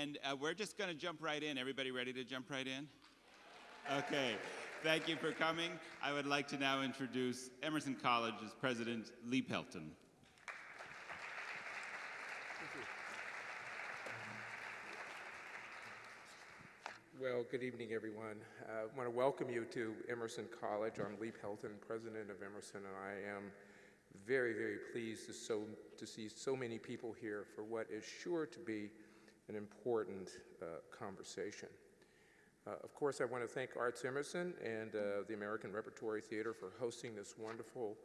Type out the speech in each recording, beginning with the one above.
And uh, we're just going to jump right in. Everybody ready to jump right in? Okay. Thank you for coming. I would like to now introduce Emerson College's president, Lee Pelton. Well, good evening, everyone. Uh, I want to welcome you to Emerson College. I'm Lee Pelton, president of Emerson, and I am very, very pleased to, so, to see so many people here for what is sure to be an important uh, conversation. Uh, of course, I want to thank Arts Emerson and uh, the American Repertory Theater for hosting this wonderful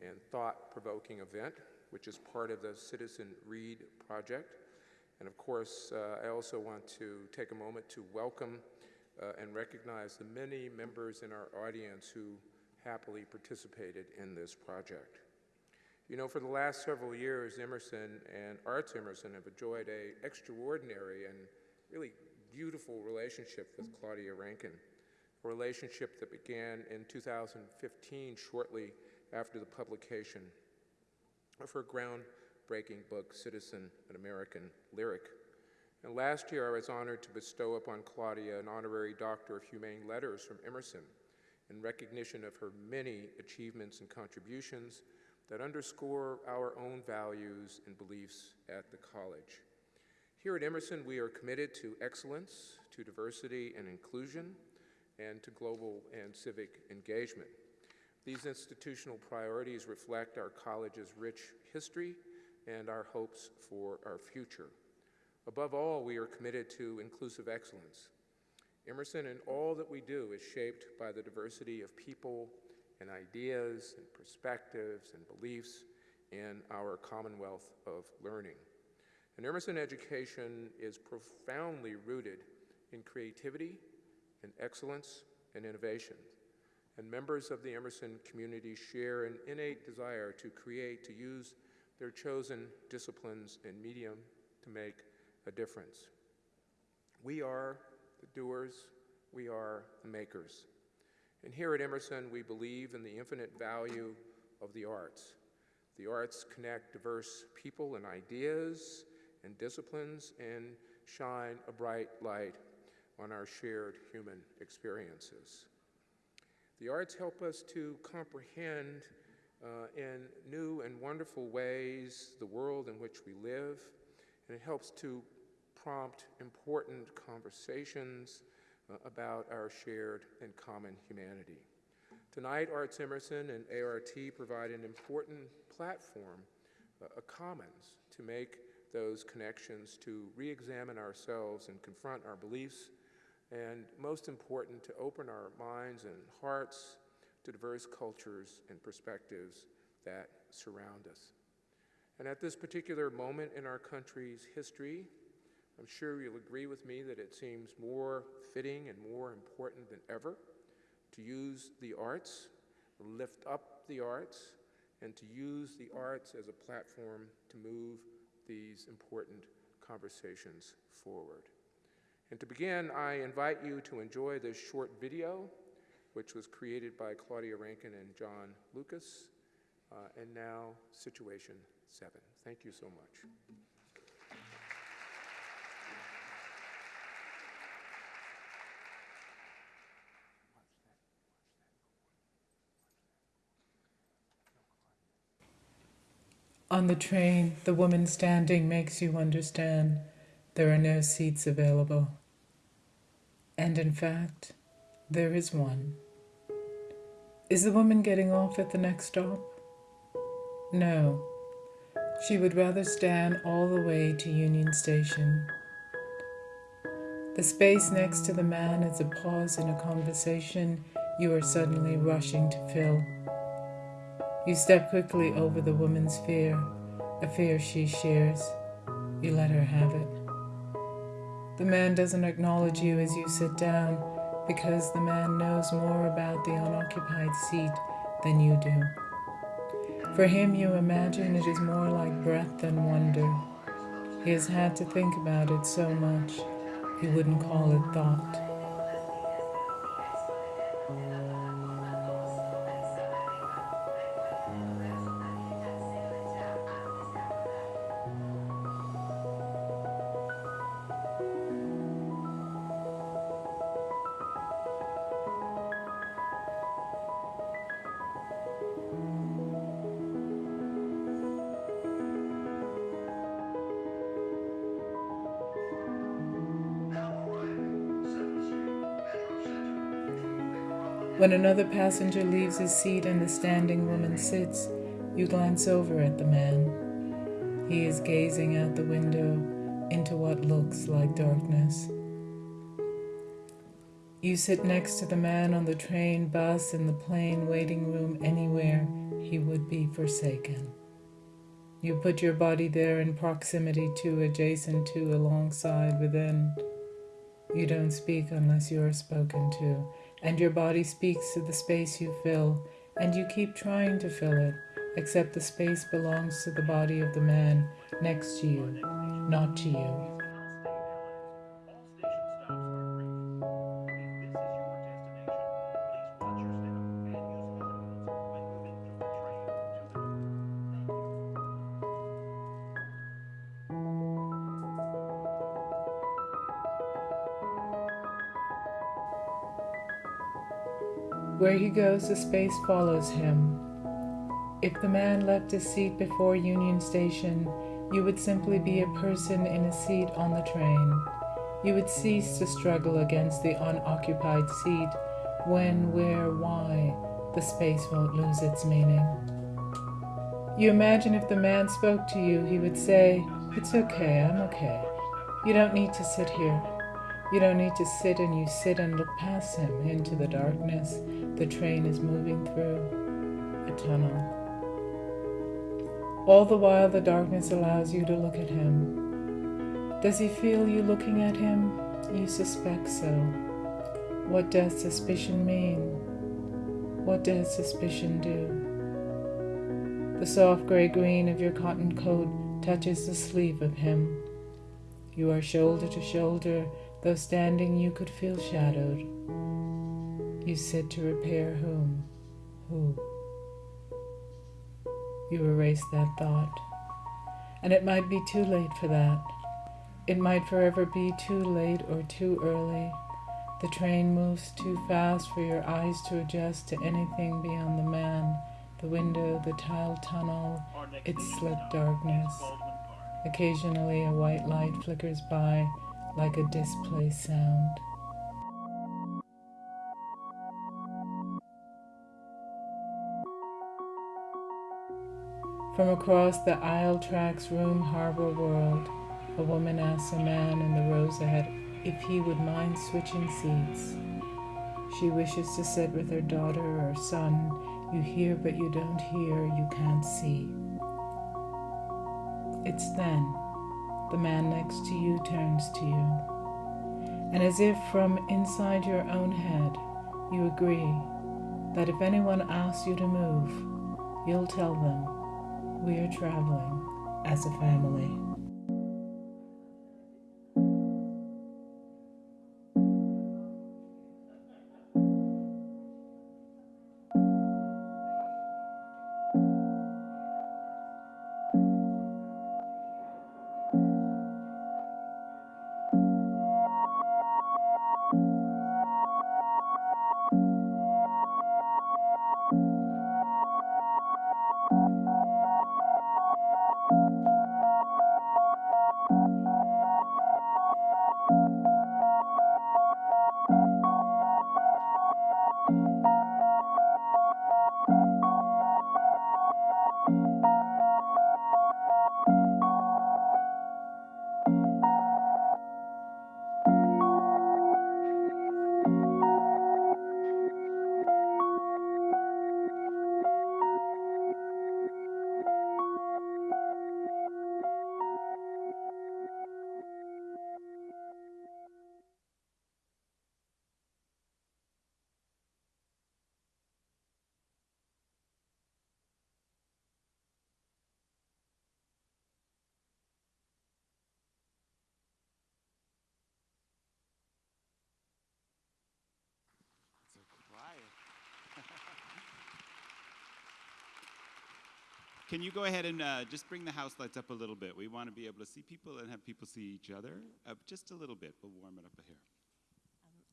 and thought-provoking event, which is part of the Citizen Read project. And of course, uh, I also want to take a moment to welcome uh, and recognize the many members in our audience who happily participated in this project. You know, for the last several years, Emerson and Arts Emerson have enjoyed a extraordinary and really beautiful relationship with Claudia Rankine, a relationship that began in 2015, shortly after the publication of her groundbreaking book, Citizen, an American Lyric. And last year, I was honored to bestow upon Claudia an honorary Doctor of Humane Letters from Emerson in recognition of her many achievements and contributions that underscore our own values and beliefs at the college. Here at Emerson, we are committed to excellence, to diversity and inclusion, and to global and civic engagement. These institutional priorities reflect our college's rich history and our hopes for our future. Above all, we are committed to inclusive excellence. Emerson and all that we do is shaped by the diversity of people and ideas and perspectives and beliefs in our commonwealth of learning. And Emerson education is profoundly rooted in creativity and excellence and innovation. And members of the Emerson community share an innate desire to create, to use their chosen disciplines and medium to make a difference. We are the doers, we are the makers. And here at Emerson, we believe in the infinite value of the arts. The arts connect diverse people and ideas and disciplines and shine a bright light on our shared human experiences. The arts help us to comprehend uh, in new and wonderful ways the world in which we live, and it helps to prompt important conversations about our shared and common humanity. Tonight, Arts Emerson and ART provide an important platform, uh, a commons, to make those connections, to re-examine ourselves and confront our beliefs, and most important, to open our minds and hearts to diverse cultures and perspectives that surround us. And at this particular moment in our country's history, I'm sure you'll agree with me that it seems more fitting and more important than ever to use the arts, lift up the arts, and to use the arts as a platform to move these important conversations forward. And to begin, I invite you to enjoy this short video, which was created by Claudia Rankine and John Lucas, uh, and now Situation 7. Thank you so much. On the train, the woman standing makes you understand there are no seats available. And in fact, there is one. Is the woman getting off at the next stop? No. She would rather stand all the way to Union Station. The space next to the man is a pause in a conversation you are suddenly rushing to fill. You step quickly over the woman's fear, a fear she shares. You let her have it. The man doesn't acknowledge you as you sit down because the man knows more about the unoccupied seat than you do. For him, you imagine it is more like breath than wonder. He has had to think about it so much, he wouldn't call it thought. When another passenger leaves his seat and the standing woman sits, you glance over at the man. He is gazing out the window into what looks like darkness. You sit next to the man on the train, bus, in the plane, waiting room, anywhere he would be forsaken. You put your body there in proximity to, adjacent to, alongside, within. You don't speak unless you are spoken to, and your body speaks to the space you fill, and you keep trying to fill it, except the space belongs to the body of the man next to you, not to you. Where he goes, the space follows him. If the man left his seat before Union Station, you would simply be a person in a seat on the train. You would cease to struggle against the unoccupied seat when, where, why, the space won't lose its meaning. You imagine if the man spoke to you, he would say, It's okay, I'm okay. You don't need to sit here. You don't need to sit and you sit and look past him into the darkness the train is moving through a tunnel. All the while, the darkness allows you to look at him. Does he feel you looking at him? You suspect so. What does suspicion mean? What does suspicion do? The soft gray green of your cotton coat touches the sleeve of him. You are shoulder to shoulder, though standing you could feel shadowed. You sit to repair whom? Who? You erase that thought. And it might be too late for that. It might forever be too late or too early. The train moves too fast for your eyes to adjust to anything beyond the man, the window, the tiled tunnel, its slit darkness. Occasionally, a white light flickers by like a displaced sound. From across the aisle tracks room harbor world, a woman asks a man in the rows ahead if he would mind switching seats. She wishes to sit with her daughter or son. You hear, but you don't hear, you can't see. It's then the man next to you turns to you. And as if from inside your own head, you agree that if anyone asks you to move, you'll tell them we are traveling as a family. Can you go ahead and uh, just bring the house lights up a little bit? We want to be able to see people and have people see each other. Uh, just a little bit. We'll warm it up here.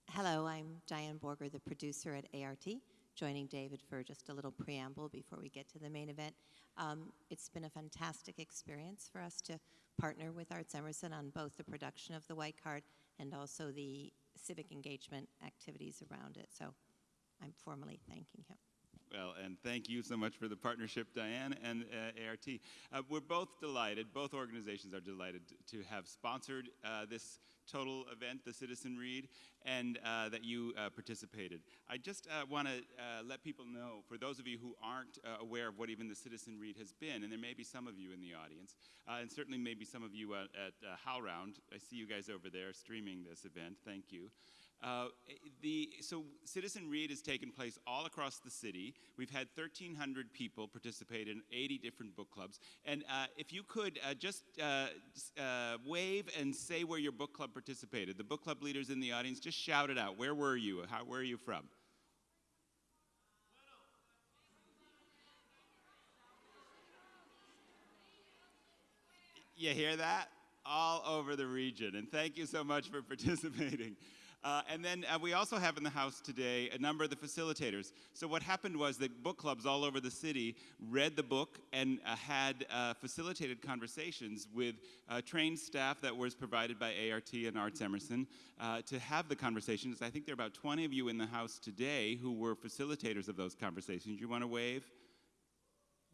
Hello, I'm Diane Borger, the producer at ART, joining David for just a little preamble before we get to the main event. Um, it's been a fantastic experience for us to partner with Arts Emerson on both the production of the White Card and also the civic engagement activities around it. So I'm formally thanking him. Well, and thank you so much for the partnership, Diane and uh, ART. Uh, we're both delighted, both organizations are delighted to have sponsored uh, this total event, the Citizen Read, and uh, that you uh, participated. I just uh, want to let people know, for those of you who aren't aware of what even the Citizen Read has been, and there may be some of you in the audience, and certainly maybe some of you at, at HowlRound. I see you guys over there streaming this event. Thank you. Uh, the, so Citizen Read has taken place all across the city. We've had 1,300 people participate in 80 different book clubs. And uh, if you could uh, just uh, uh, wave and say where your book club participated. The book club leaders in the audience, just shout it out. Where were you? How, where are you from? You hear that? All over the region. And thank you so much for participating. Uh, and then uh, we also have in the house today a number of the facilitators. So what happened was that book clubs all over the city read the book and uh, had uh, facilitated conversations with uh, trained staff that was provided by ART and Arts Emerson uh, to have the conversations. I think there are about 20 of you in the house today who were facilitators of those conversations. You want to wave?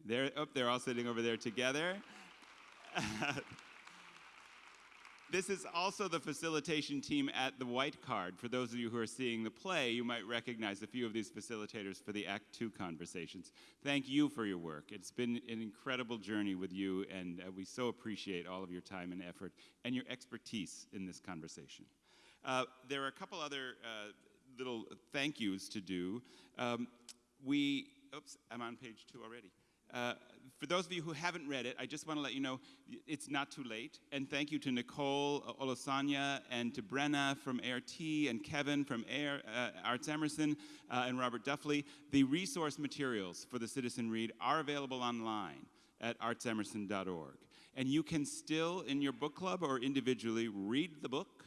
They're, oh, they're all sitting over there together. This is also the facilitation team at the White Card. For those of you who are seeing the play, you might recognize a few of these facilitators for the Act Two conversations. Thank you for your work. It's been an incredible journey with you, and uh, we so appreciate all of your time and effort and your expertise in this conversation. Uh, there are a couple other uh, little thank yous to do. Um, we, oops, I'm on page two already. Uh, for those of you who haven't read it, I just want to let you know it's not too late. And thank you to Nicole Olosanya and to Brenna from ART and Kevin from uh, Arts Emerson uh, and Robert Duffley. The resource materials for the Citizen Read are available online at artsemerson.org. And you can still, in your book club or individually, read the book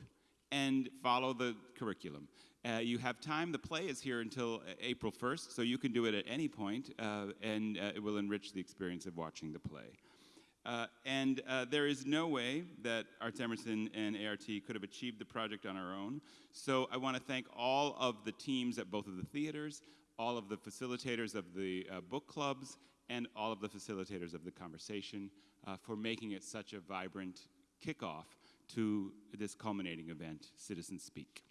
and follow the curriculum. Uh, you have time. The play is here until uh, April 1st, so you can do it at any point, uh, and uh, it will enrich the experience of watching the play. Uh, and uh, there is no way that Arts Emerson and ART could have achieved the project on our own. So I want to thank all of the teams at both of the theaters, all of the facilitators of the book clubs, and all of the facilitators of the conversation for making it such a vibrant kickoff to this culminating event, Citizen Speak.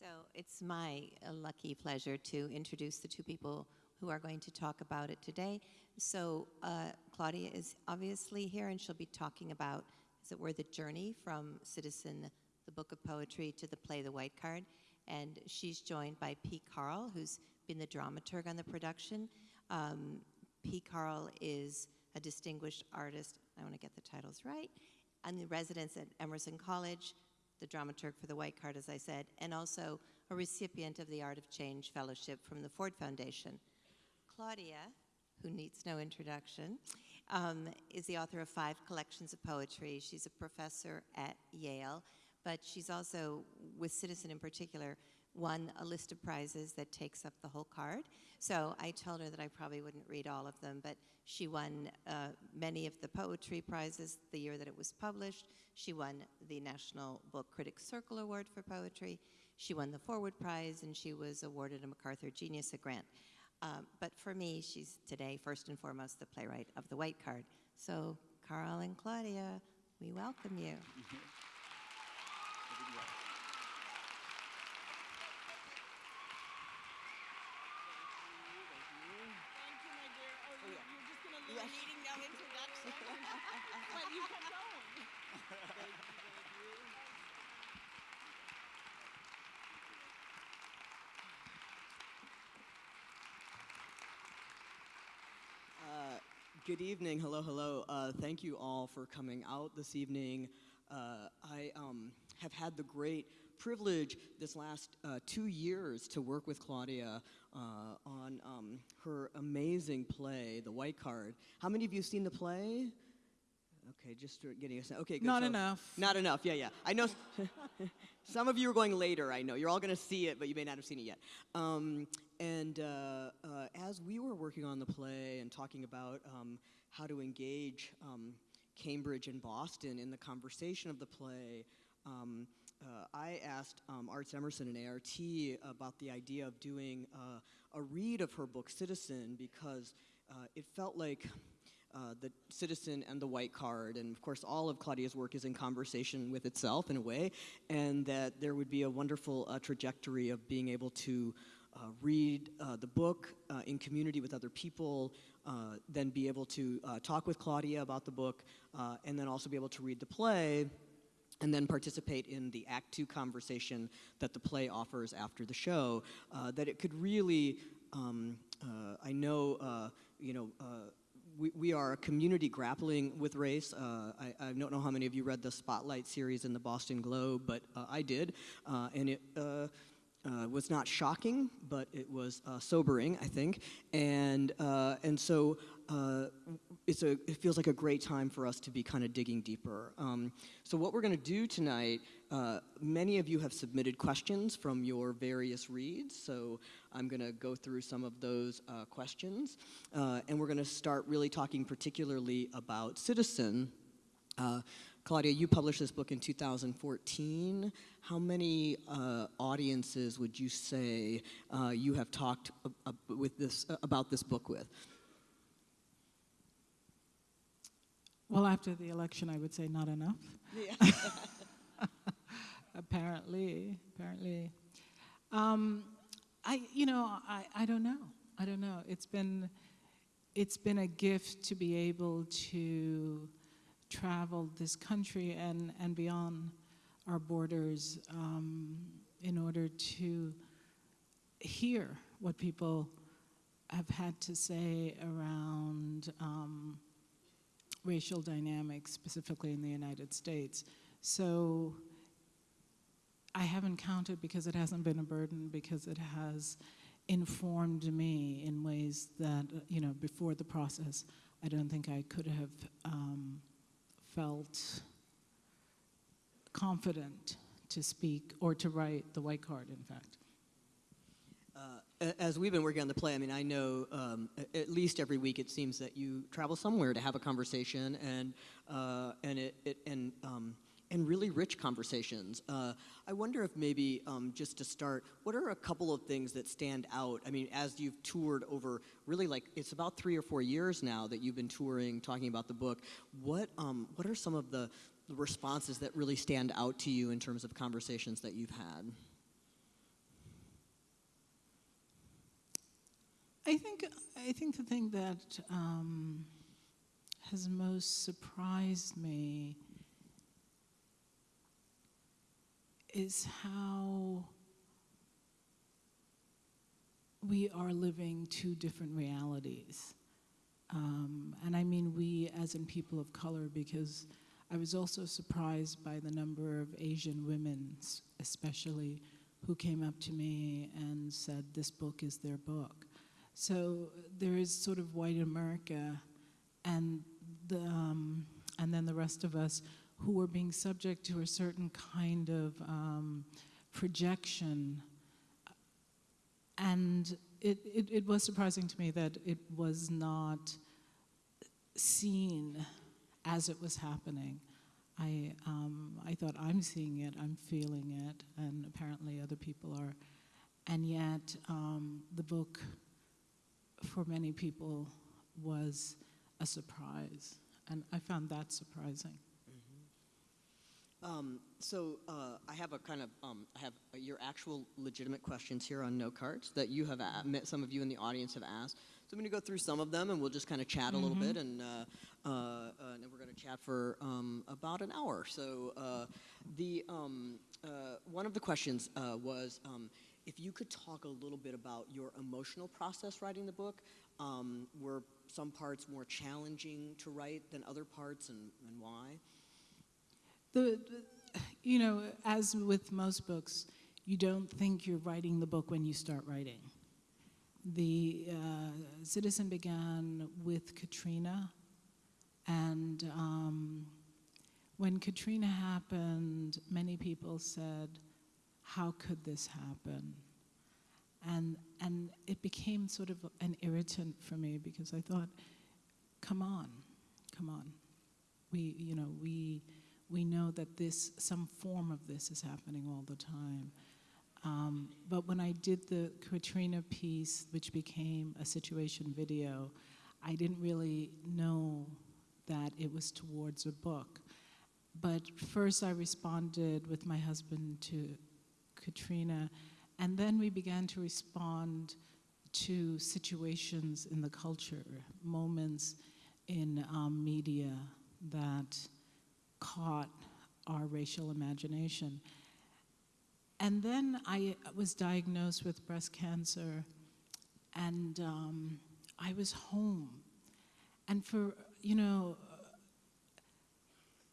So it's my uh, lucky pleasure to introduce the two people who are going to talk about it today. So uh, Claudia is obviously here, and she'll be talking about, as it were, the journey from Citizen, the book of poetry, to the play The White Card. And she's joined by P. Carl, who's been the dramaturg on the production. Um, P. Carl is a distinguished artist, I want to get the titles right, and the residence at Emerson College, the dramaturg for the White Card, as I said, and also a recipient of the Art of Change Fellowship from the Ford Foundation. Claudia, who needs no introduction, um, is the author of five collections of poetry. She's a professor at Yale, but she's also, with Citizen in particular, won a list of prizes that takes up the whole card. So I told her that I probably wouldn't read all of them, but she won uh, many of the poetry prizes the year that it was published. She won the National Book Critics Circle Award for Poetry. She won the Forward Prize, and she was awarded a MacArthur Genius Grant. Um, but for me, she's today, first and foremost, the playwright of the White Card. So, Carl and Claudia, we welcome you. Good evening. Hello, hello. Uh, thank you all for coming out this evening. Uh, I um, have had the great privilege this last uh, two years to work with Claudia uh, on um, her amazing play, The White Card. How many of you have seen the play? Okay, just getting a sense. Okay, good. Not so, enough. Not enough. Yeah, yeah. I know. some of you are going later. I know you're all going to see it, but you may not have seen it yet. Um, and uh, uh, as we were working on the play and talking about um, how to engage um, Cambridge and Boston in the conversation of the play, um, uh, I asked um, Arts Emerson and ART about the idea of doing uh, a read of her book Citizen because uh, it felt like uh, the citizen and the white card, and of course, all of Claudia's work is in conversation with itself in a way, and that there would be a wonderful uh, trajectory of being able to uh, read uh, the book uh, in community with other people, then be able to talk with Claudia about the book, and then also be able to read the play and then participate in the Act Two conversation that the play offers after the show. That it could really, um, I know, you know. We, we are a community grappling with race. Uh, I, I don't know how many of you read the Spotlight series in the Boston Globe, but uh, I did. Uh, and it uh, uh, was not shocking, but it was sobering, I think. And, and so it's a, it feels like a great time for us to be kind of digging deeper. Um, so, what we're going to do tonight, uh, many of you have submitted questions from your various reads. So, I'm going to go through some of those uh, questions. Uh, and we're going to start really talking particularly about Citizen. Uh, Claudia, you published this book in 2014. How many uh, audiences would you say uh, you have talked with this, uh, about this book with? Well, after the election, I would say not enough. Yeah. apparently, apparently. Um, I, you know, I, I don't know. I don't know. It's been, it's been a gift to be able to travel this country and, and beyond our borders um, in order to hear what people have had to say around um, racial dynamics, specifically in the United States. So I haven't counted because it hasn't been a burden, because it has informed me in ways that, you know, before the process, I don't think I could have um, felt confident to speak or to write the white card, in fact. Uh, as we've been working on the play, I mean, I know um, at least every week it seems that you travel somewhere to have a conversation, and uh, and it, it and um, and really rich conversations. Uh, I wonder if maybe um, just to start, what are a couple of things that stand out? I mean, as you've toured over really like it's about three or four years now that you've been touring, talking about the book. What um, what are some of the responses that really stand out to you in terms of conversations that you've had? I think I think the thing that um, has most surprised me is how we are living two different realities. Um, and I mean we as in people of color because I was also surprised by the number of Asian women, especially, who came up to me and said, This book is their book. So there is sort of white America and, the, um, and then the rest of us who were being subject to a certain kind of um, projection. And it, it, it was surprising to me that it was not seen as it was happening. I, um, I thought I'm seeing it, I'm feeling it, and apparently other people are. And yet, um, the book for many people was a surprise, and I found that surprising. Um, so uh, I have a kind of um, I have uh, your actual legitimate questions here on note cards that you have met some of you in the audience have asked. So I'm going to go through some of them and we'll just kind of chat a little bit and, uh, uh, uh, and then we're going to chat for um, about an hour. So uh, the um, uh, one of the questions uh, was um, if you could talk a little bit about your emotional process writing the book. Um, were some parts more challenging to write than other parts and, and why? The, you know, as with most books, you don't think you're writing the book when you start writing. The uh, Citizen began with Katrina, and um, when Katrina happened, many people said, "How could this happen?" And and it became sort of an irritant for me because I thought, "Come on, come on, we you know we." We know that this, some form of this is happening all the time. Um, but when I did the Katrina piece, which became a situation video, I didn't really know that it was towards a book. But first, I responded with my husband to Katrina, and then we began to respond to situations in the culture, moments in um, media that caught our racial imagination. And then I was diagnosed with breast cancer, and um, I was home. And for, you know,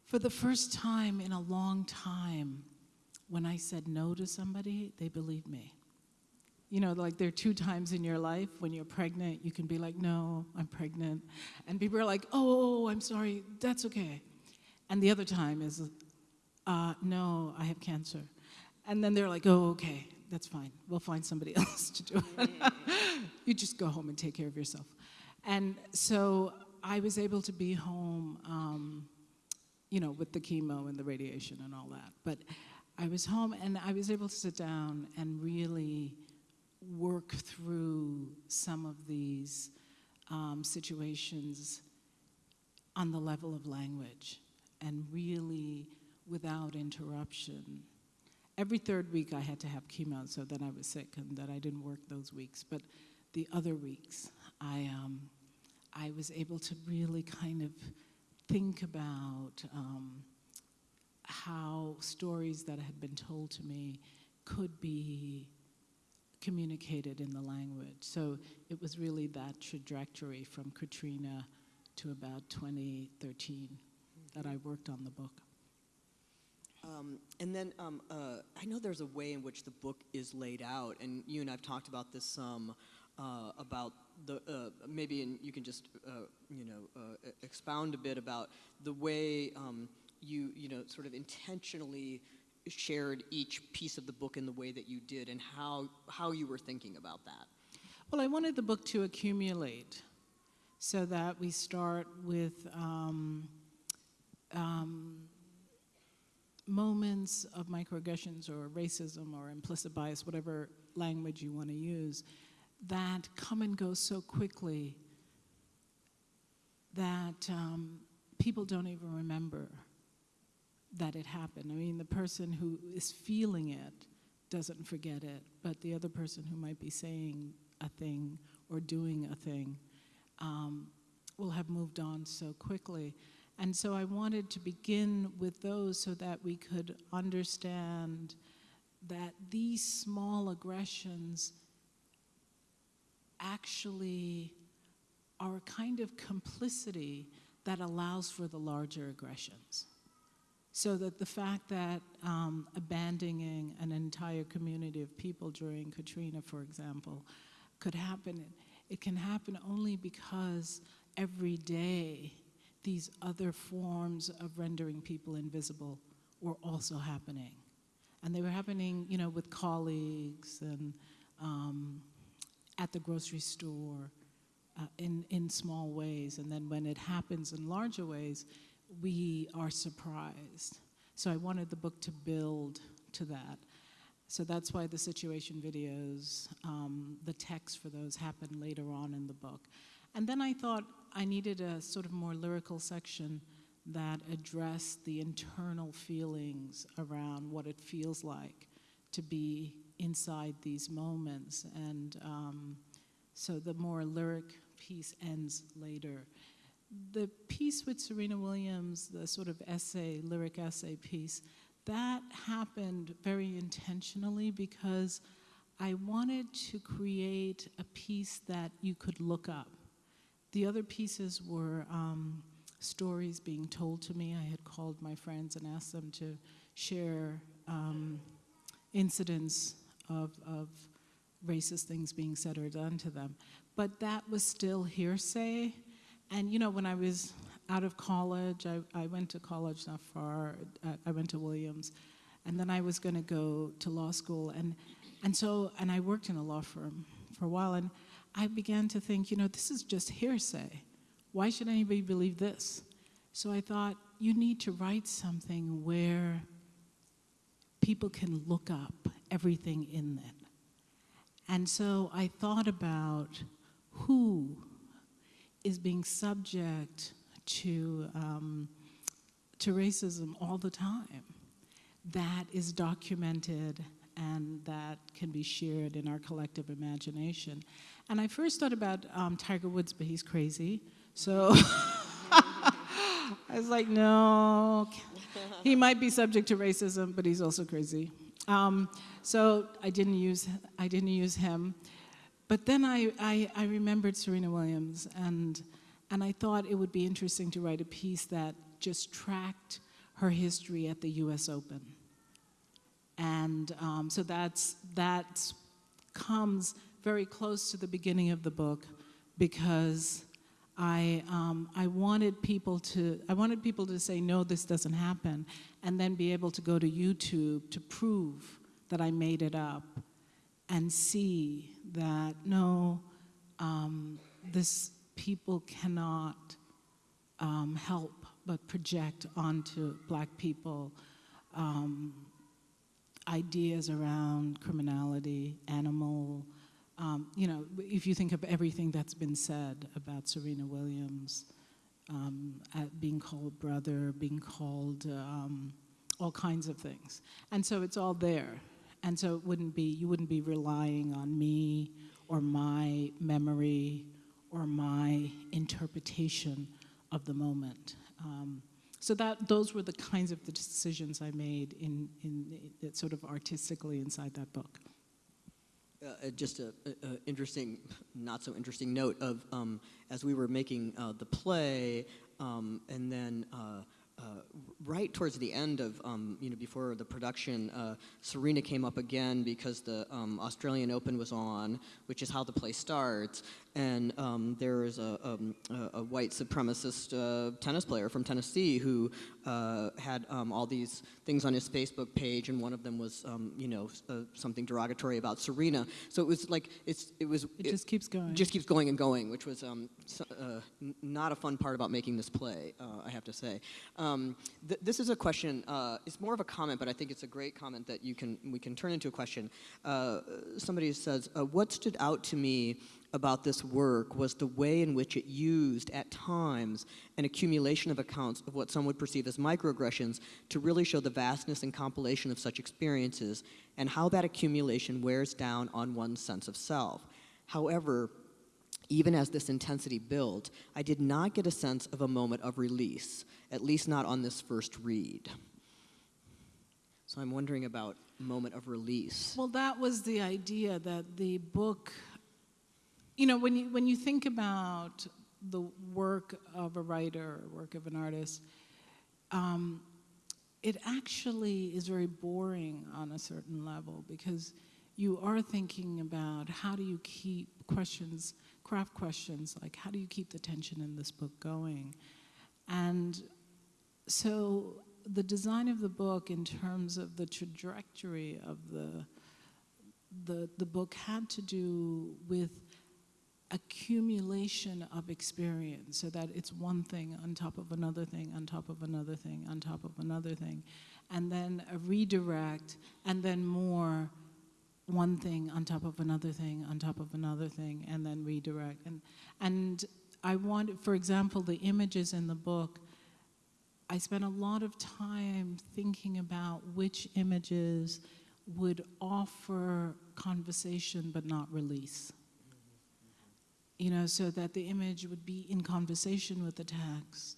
for the first time in a long time, when I said no to somebody, they believed me. You know, like there are two times in your life when you're pregnant, you can be like, no, I'm pregnant. And people are like, oh, I'm sorry, that's okay. And the other time is, uh, no, I have cancer. And then they're like, oh, okay, that's fine. We'll find somebody else to do it. you just go home and take care of yourself. And so I was able to be home, um, you know, with the chemo and the radiation and all that. But I was home and I was able to sit down and really work through some of these um, situations on the level of language and really without interruption. Every third week I had to have chemo so that I was sick and that I didn't work those weeks. But the other weeks, I, um, I was able to really kind of think about um, how stories that had been told to me could be communicated in the language. So it was really that trajectory from Katrina to about 2013 that I worked on the book. Um, and then um, uh, I know there's a way in which the book is laid out, and you and I've talked about this some uh, about the uh, maybe, and you can just uh, you know uh, expound a bit about the way um, you you know sort of intentionally shared each piece of the book in the way that you did, and how how you were thinking about that. Well, I wanted the book to accumulate, so that we start with. Um, moments of microaggressions or racism or implicit bias, whatever language you want to use, that come and go so quickly that um, people don't even remember that it happened. I mean, the person who is feeling it doesn't forget it, but the other person who might be saying a thing or doing a thing um, will have moved on so quickly. And so I wanted to begin with those so that we could understand that these small aggressions actually are a kind of complicity that allows for the larger aggressions. So that the fact that um, abandoning an entire community of people during Katrina, for example, could happen, it can happen only because every day these other forms of rendering people invisible were also happening. And they were happening, you know, with colleagues and um, at the grocery store uh, in, in small ways. And then when it happens in larger ways, we are surprised. So I wanted the book to build to that. So that's why the situation videos, um, the text for those happen later on in the book. And then I thought I needed a sort of more lyrical section that addressed the internal feelings around what it feels like to be inside these moments. And um, so the more lyric piece ends later. The piece with Serena Williams, the sort of essay, lyric essay piece, that happened very intentionally because I wanted to create a piece that you could look up. The other pieces were um, stories being told to me. I had called my friends and asked them to share um, incidents of, of racist things being said or done to them. But that was still hearsay. And you know, when I was out of college, I, I went to college not far, I went to Williams, and then I was gonna go to law school. And, and so, and I worked in a law firm for a while, and I began to think, you know, this is just hearsay. Why should anybody believe this? So I thought, you need to write something where people can look up everything in it. And so I thought about who is being subject to, um, to racism all the time that is documented and that can be shared in our collective imagination. And I first thought about um, Tiger Woods, but he's crazy. So I was like, no, he might be subject to racism, but he's also crazy. Um, so I didn't use I didn't use him. But then I, I, I remembered Serena Williams, and, and I thought it would be interesting to write a piece that just tracked her history at the U.S. Open. And um, so that's, that comes very close to the beginning of the book because I, um, I wanted people to I wanted people to say no this doesn't happen and then be able to go to YouTube to prove that I made it up and see that no um, this people cannot um, help but project onto black people um, ideas around criminality, animal, um, you know, if you think of everything that's been said about Serena Williams, um, being called brother, being called um, all kinds of things. And so it's all there. And so it wouldn't be, you wouldn't be relying on me or my memory or my interpretation of the moment. Um, so that, those were the kinds of the decisions I made in, in, in sort of artistically inside that book. Uh, just an interesting, not so interesting note of um, as we were making uh, the play, um, and then uh, uh right towards the end of, um, you know, before the production, uh, Serena came up again because the um, Australian Open was on, which is how the play starts, and um, there is a, um, a, a, white supremacist uh, tennis player from Tennessee who uh, had um, all these things on his Facebook page, and one of them was, um, you know, uh, something derogatory about Serena. So it was like it's it was it, it just keeps going, just keeps going and going, which was um, so, uh, not a fun part about making this play, uh, I have to say. Um, th this is a question. Uh, it's more of a comment, but I think it's a great comment that you can we can turn into a question. somebody says, "What stood out to me?" About this work was the way in which it used, at times, an accumulation of accounts of what some would perceive as microaggressions to really show the vastness and compilation of such experiences and how that accumulation wears down on one's sense of self. However, even as this intensity built, I did not get a sense of a moment of release, at least not on this first read. So I'm wondering about moment of release. Well, that was the idea that the book you know, when you, when you think about the work of a writer, work of an artist, um, it actually is very boring on a certain level because you are thinking about how do you keep questions, craft questions, like how do you keep the tension in this book going? And so the design of the book in terms of the trajectory of the, the, the book had to do with accumulation of experience so that it's one thing on top of another thing on top of another thing on top of another thing and then a redirect and then more one thing on top of another thing on top of another thing and then redirect. And and I want, for example the images in the book I spent a lot of time thinking about which images would offer conversation but not release you know, so that the image would be in conversation with the text.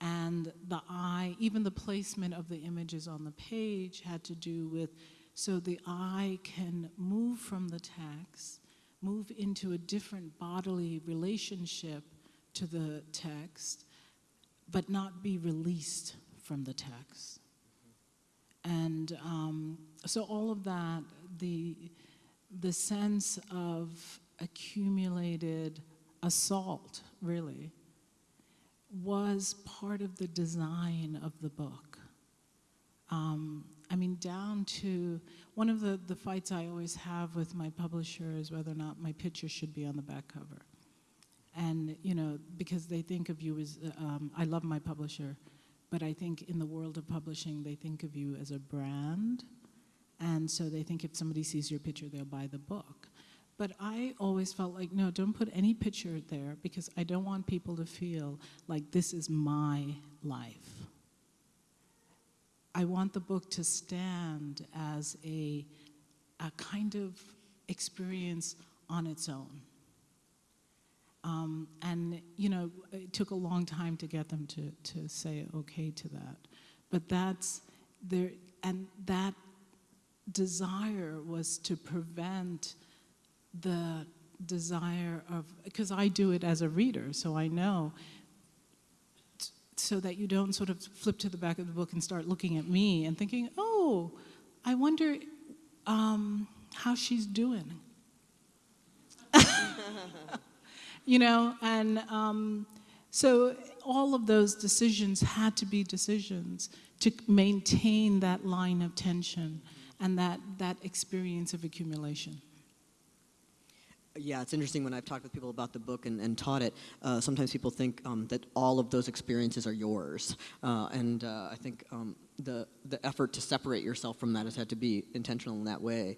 And the eye, even the placement of the images on the page had to do with, so the eye can move from the text, move into a different bodily relationship to the text, but not be released from the text. And um, so all of that, the, the sense of accumulated assault, really, was part of the design of the book. Um, I mean, down to one of the, the fights I always have with my publisher is whether or not my picture should be on the back cover. And, you know, because they think of you as, um, I love my publisher, but I think in the world of publishing, they think of you as a brand. And so they think if somebody sees your picture, they'll buy the book. But I always felt like, no, don't put any picture there because I don't want people to feel like this is my life. I want the book to stand as a, a kind of experience on its own. Um, and, you know, it took a long time to get them to, to say okay to that. But that's there, and that desire was to prevent the desire of, because I do it as a reader, so I know, so that you don't sort of flip to the back of the book and start looking at me and thinking, oh, I wonder um, how she's doing. you know, and um, so all of those decisions had to be decisions to maintain that line of tension and that, that experience of accumulation. Yeah, it's interesting when I've talked with people about the book and, and taught it. Uh, sometimes people think um, that all of those experiences are yours, uh, and uh, I think um, the the effort to separate yourself from that has had to be intentional in that way.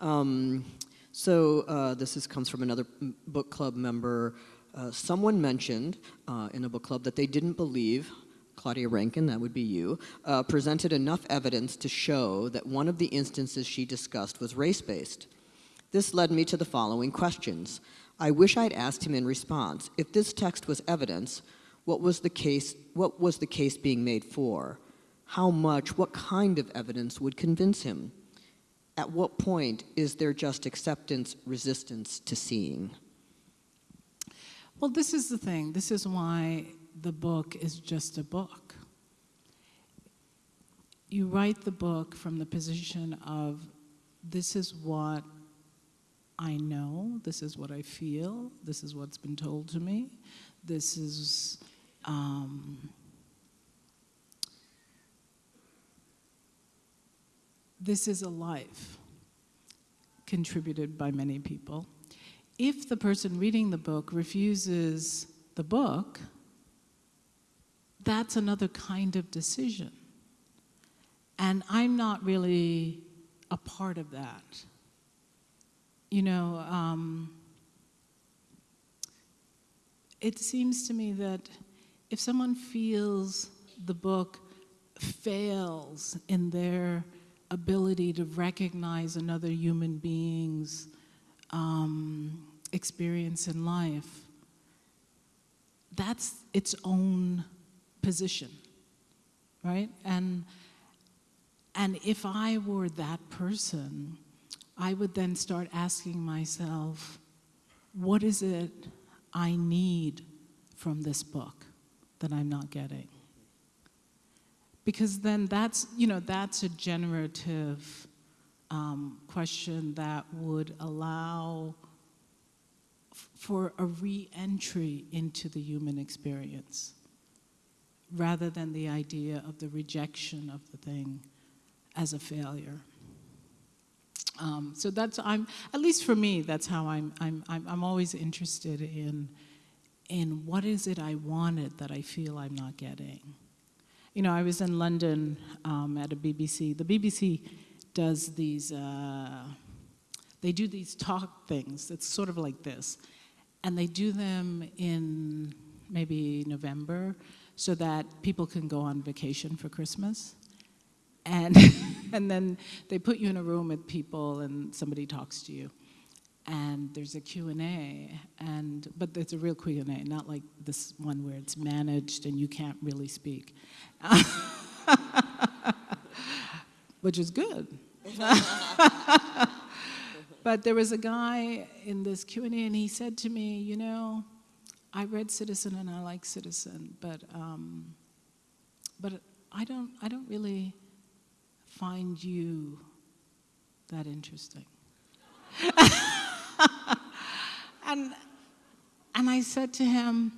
Um, so uh, this is, comes from another book club member. Uh, someone mentioned uh, in a book club that they didn't believe. Claudia Rankine, that would be you, presented enough evidence to show that one of the instances she discussed was race based. This led me to the following questions. I wish I'd asked him in response if this text was evidence, what was the case, what was the case being made for? How much, what kind of evidence would convince him? At what point is there just acceptance, resistance to seeing? Well, this is the thing. This is why the book is just a book. You write the book from the position of this is what I know, this is what I feel, this is what's been told to me, this is. Um, this is a life contributed by many people. If the person reading the book refuses the book, that's another kind of decision. And I'm not really a part of that. You know, um, it seems to me that if someone feels the book fails in their ability to recognize another human being's um, experience in life, that's its own position, right? And and if I were that person, I would then start asking myself, what is it I need from this book that I'm not getting? Because then that's, you know, that's a generative um, question that would allow for a re-entry into the human experience rather than the idea of the rejection of the thing as a failure. Um, so that's I'm at least for me that's how I'm I'm I'm, I'm always interested in in what is it I wanted that I feel I'm not getting. You know, I was in London um, at a BBC. The BBC does these. Uh, they do these talk things. It's sort of like this, and they do them in maybe November, so that people can go on vacation for Christmas and and then they put you in a room with people and somebody talks to you. And there's a q&a and but it's a real q&a not like this one where it's managed and you can't really speak. Which is good. But there was a guy in this q&a and he said to me you know i read citizen and i like citizen but um, but i don't i don't really find you that interesting. and, and I said to him,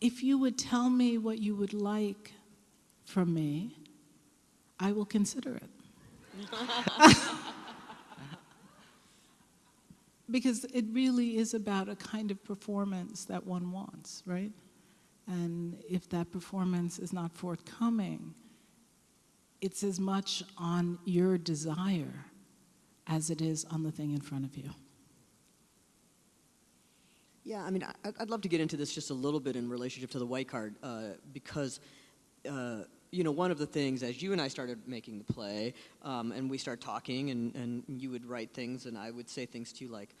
if you would tell me what you would like from me, I will consider it. because it really is about a kind of performance that one wants, right? And if that performance is not forthcoming, it's as much on your desire as it is on the thing in front of you. Yeah, I mean, I'd love to get into this just a little bit in relationship to the white card, uh, because, uh, you know, one of the things as you and I started making the play, um, and we start talking, and, and you would write things, and I would say things to you like,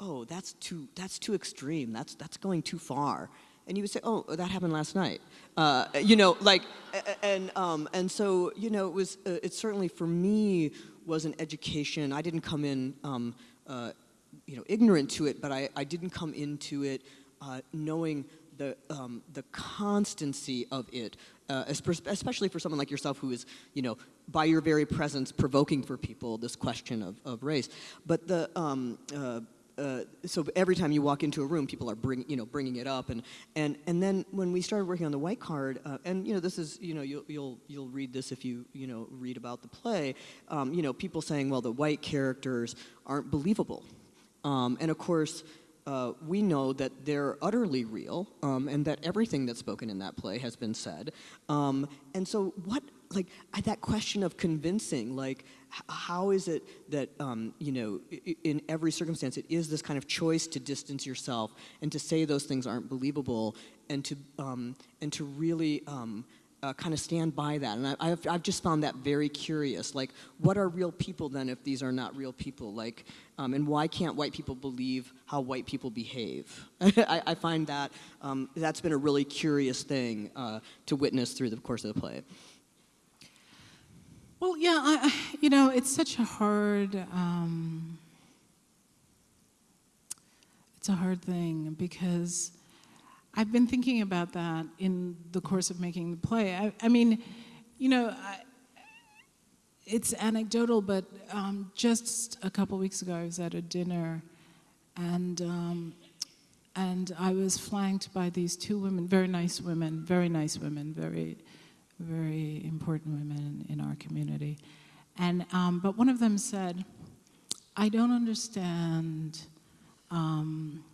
"Oh, that's too that's too extreme. That's that's going too far," and you would say, "Oh, that happened last night." Uh, you know, like, and um, and so you know, it was uh, it certainly for me was an education. I didn't come in. Um, uh, you know, ignorant to it, but I, I didn't come into it uh, knowing the, um, the constancy of it, uh, especially for someone like yourself who is, you know, by your very presence provoking for people this question of, of race. But the, um, uh, so every time you walk into a room, people are bring, you know, bringing it up, and, and, and then when we started working on the white card, uh, and you know, this is, you know, you'll, you'll, you'll read this if you, you know, read about the play, um, you know, people saying, well, the white characters aren't believable. Um, and of course, uh, we know that they're utterly real um, and that everything that's spoken in that play has been said. Um, and so, what, like, that question of convincing, like, how is it that, um, you know, in every circumstance, it is this kind of choice to distance yourself and to say those things aren't believable and to, um, and to really. Um, uh, kind of stand by that. And I, I've, I've just found that very curious. Like, what are real people then if these are not real people? Like, um, and why can't white people believe how white people behave? I, I find that um, that's been a really curious thing uh, to witness through the course of the play. Well, yeah, I, you know, it's such a hard, um, it's a hard thing because I've been thinking about that in the course of making the play. I, I mean, you know, I, it's anecdotal, but um, just a couple weeks ago, I was at a dinner, and um, and I was flanked by these two women, very nice women, very nice women, very, very important women in our community, and um, but one of them said, "I don't understand." Um,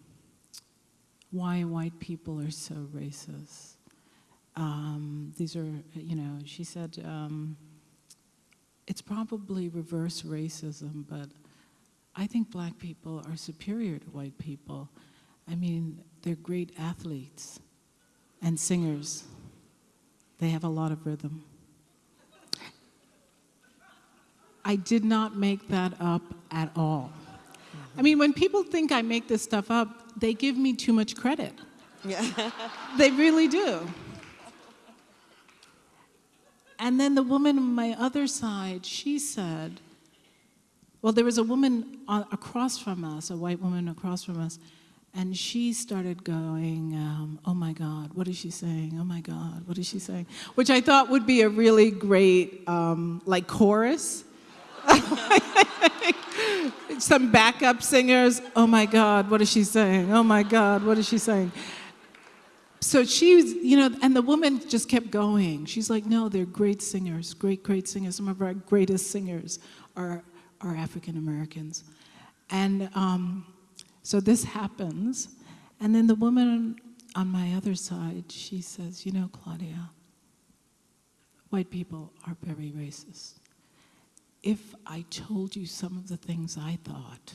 why white people are so racist. Um, these are, you know, she said, um, it's probably reverse racism, but I think black people are superior to white people. I mean, they're great athletes and singers. They have a lot of rhythm. I did not make that up at all. I mean, when people think I make this stuff up, they give me too much credit. Yeah. They really do. And then the woman on my other side, she said, well, there was a woman uh, across from us, a white woman across from us, and she started going, um, oh my God, what is she saying? Oh my God, what is she saying? Which I thought would be a really great, um, like, chorus. Some backup singers, oh my God, what is she saying? Oh my God, what is she saying? So she was, you know, and the woman just kept going. She's like, no, they're great singers, great, great singers. Some of our greatest singers are, are African Americans. And um, so this happens. And then the woman on my other side, she says, you know, Claudia, white people are very racist. If I told you some of the things I thought,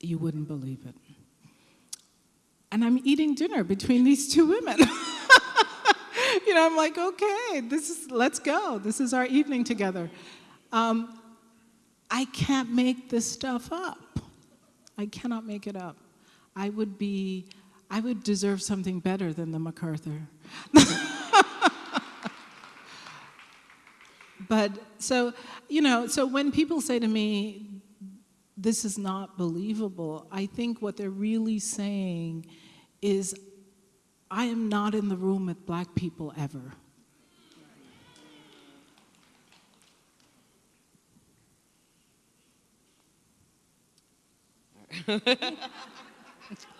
you wouldn't believe it and I'm eating dinner between these two women. you know, I'm like, okay, this is let's go. This is our evening together. Um, I can't make this stuff up. I cannot make it up. I would be, I would deserve something better than the MacArthur. but so, you know, so when people say to me, this is not believable, I think what they're really saying is, I am not in the room with black people ever.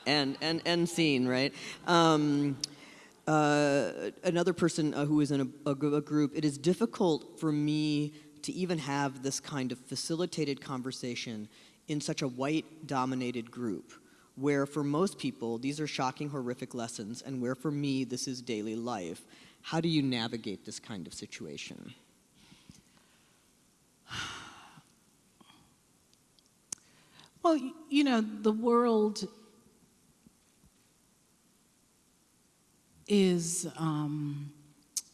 and and end scene, right? Um, uh, another person uh, who is in a, a, a group. It is difficult for me to even have this kind of facilitated conversation in such a white-dominated group where for most people these are shocking, horrific lessons, and where for me this is daily life. How do you navigate this kind of situation? Well, you know, the world is um,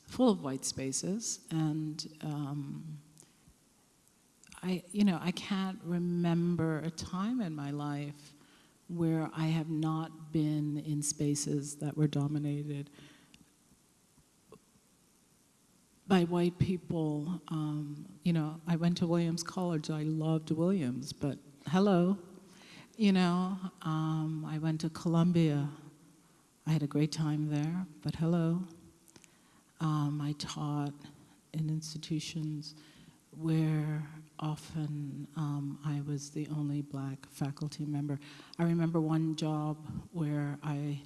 full of white spaces, and um, I, you know, I can't remember a time in my life where I have not been in spaces that were dominated by white people. Um, you know, I went to Williams College. I loved Williams, but hello, you know, um, I went to Columbia. I had a great time there, but hello. Um, I taught in institutions where often um, I was the only black faculty member. I remember one job where I,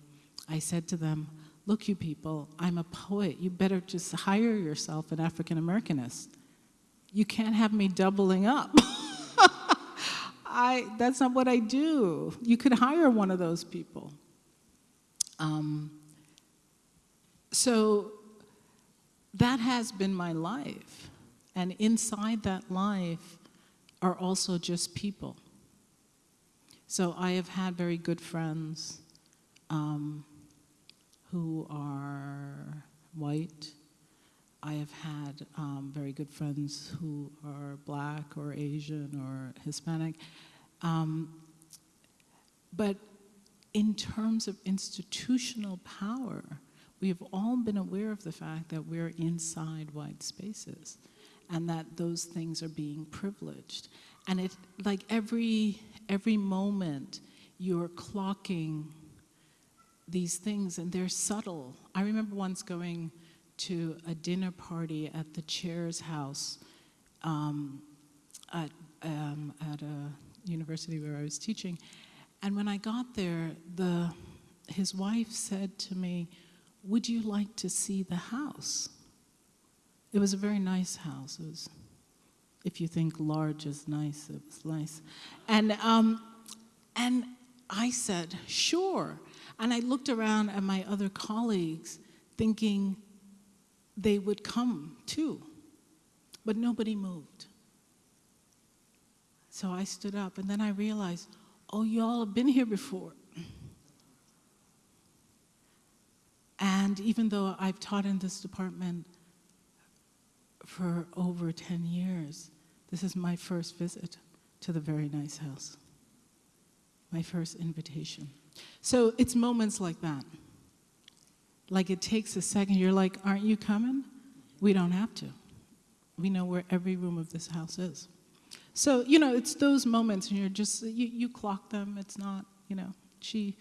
I said to them, look you people, I'm a poet. You better just hire yourself an African Americanist. You can't have me doubling up. I, that's not what I do. You could hire one of those people. Um, so that has been my life. And inside that life are also just people. So I have had very good friends um, who are white. I have had um, very good friends who are black or Asian or Hispanic. Um, but in terms of institutional power, we have all been aware of the fact that we're inside white spaces and that those things are being privileged. And it, like every, every moment, you're clocking these things and they're subtle. I remember once going to a dinner party at the chair's house um, at, um, at a university where I was teaching. And when I got there, the, his wife said to me, would you like to see the house? It was a very nice house. It was, if you think large is nice, it was nice. And, um, and I said, sure. And I looked around at my other colleagues thinking they would come too, but nobody moved. So I stood up and then I realized, oh, y'all have been here before. And even though I've taught in this department for over 10 years, this is my first visit to the very nice house. My first invitation. So it's moments like that. Like it takes a second, you're like, aren't you coming? We don't have to. We know where every room of this house is. So, you know, it's those moments and you're just, you, you clock them. It's not, you know, she,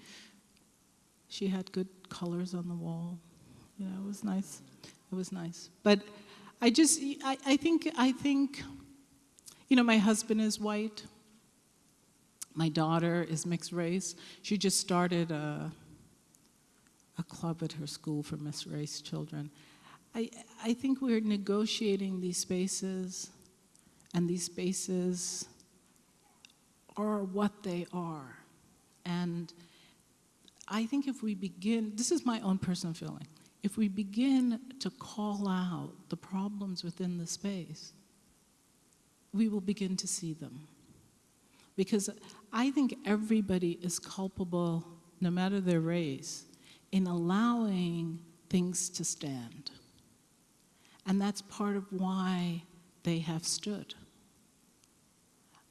she had good colors on the wall. You know, it was nice. It was nice. But I just, I, I think, I think, you know, my husband is white. My daughter is mixed race. She just started a, a club at her school for mixed race children. I, I think we're negotiating these spaces, and these spaces are what they are. And I think if we begin, this is my own personal feeling, if we begin to call out the problems within the space, we will begin to see them. Because I think everybody is culpable, no matter their race, in allowing things to stand. And that's part of why they have stood.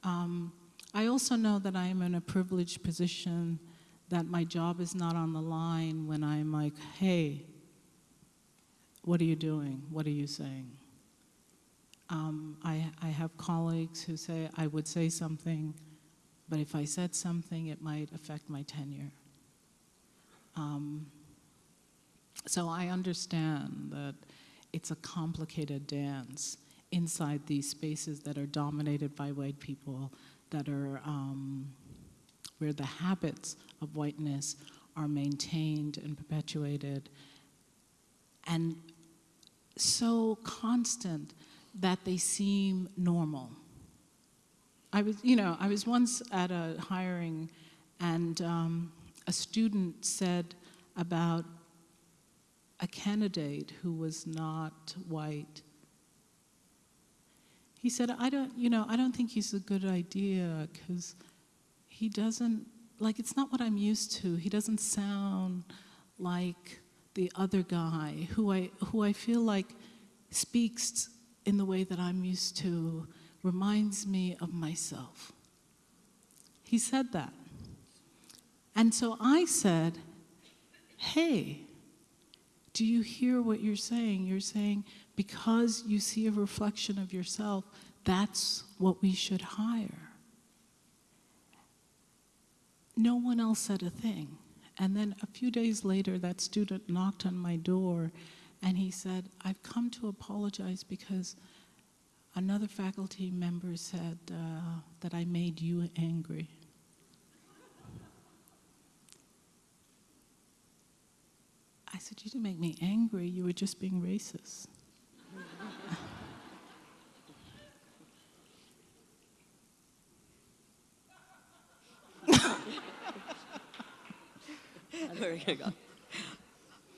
Um, I also know that I am in a privileged position that my job is not on the line when I'm like, hey, what are you doing? What are you saying? Um, I, I have colleagues who say I would say something, but if I said something, it might affect my tenure. Um, so I understand that it's a complicated dance inside these spaces that are dominated by white people, that are um, where the habits of whiteness are maintained and perpetuated, and so constant that they seem normal. I was, you know, I was once at a hiring, and um, a student said about a candidate who was not white. He said, I don't, you know, I don't think he's a good idea because he doesn't, like, it's not what I'm used to. He doesn't sound like the other guy who I, who I feel like speaks in the way that I'm used to, reminds me of myself. He said that. And so I said, hey, do you hear what you're saying? You're saying, because you see a reflection of yourself, that's what we should hire. No one else said a thing. And then a few days later, that student knocked on my door and he said, I've come to apologize because another faculty member said uh, that I made you angry. I said, You didn't make me angry, you were just being racist. You.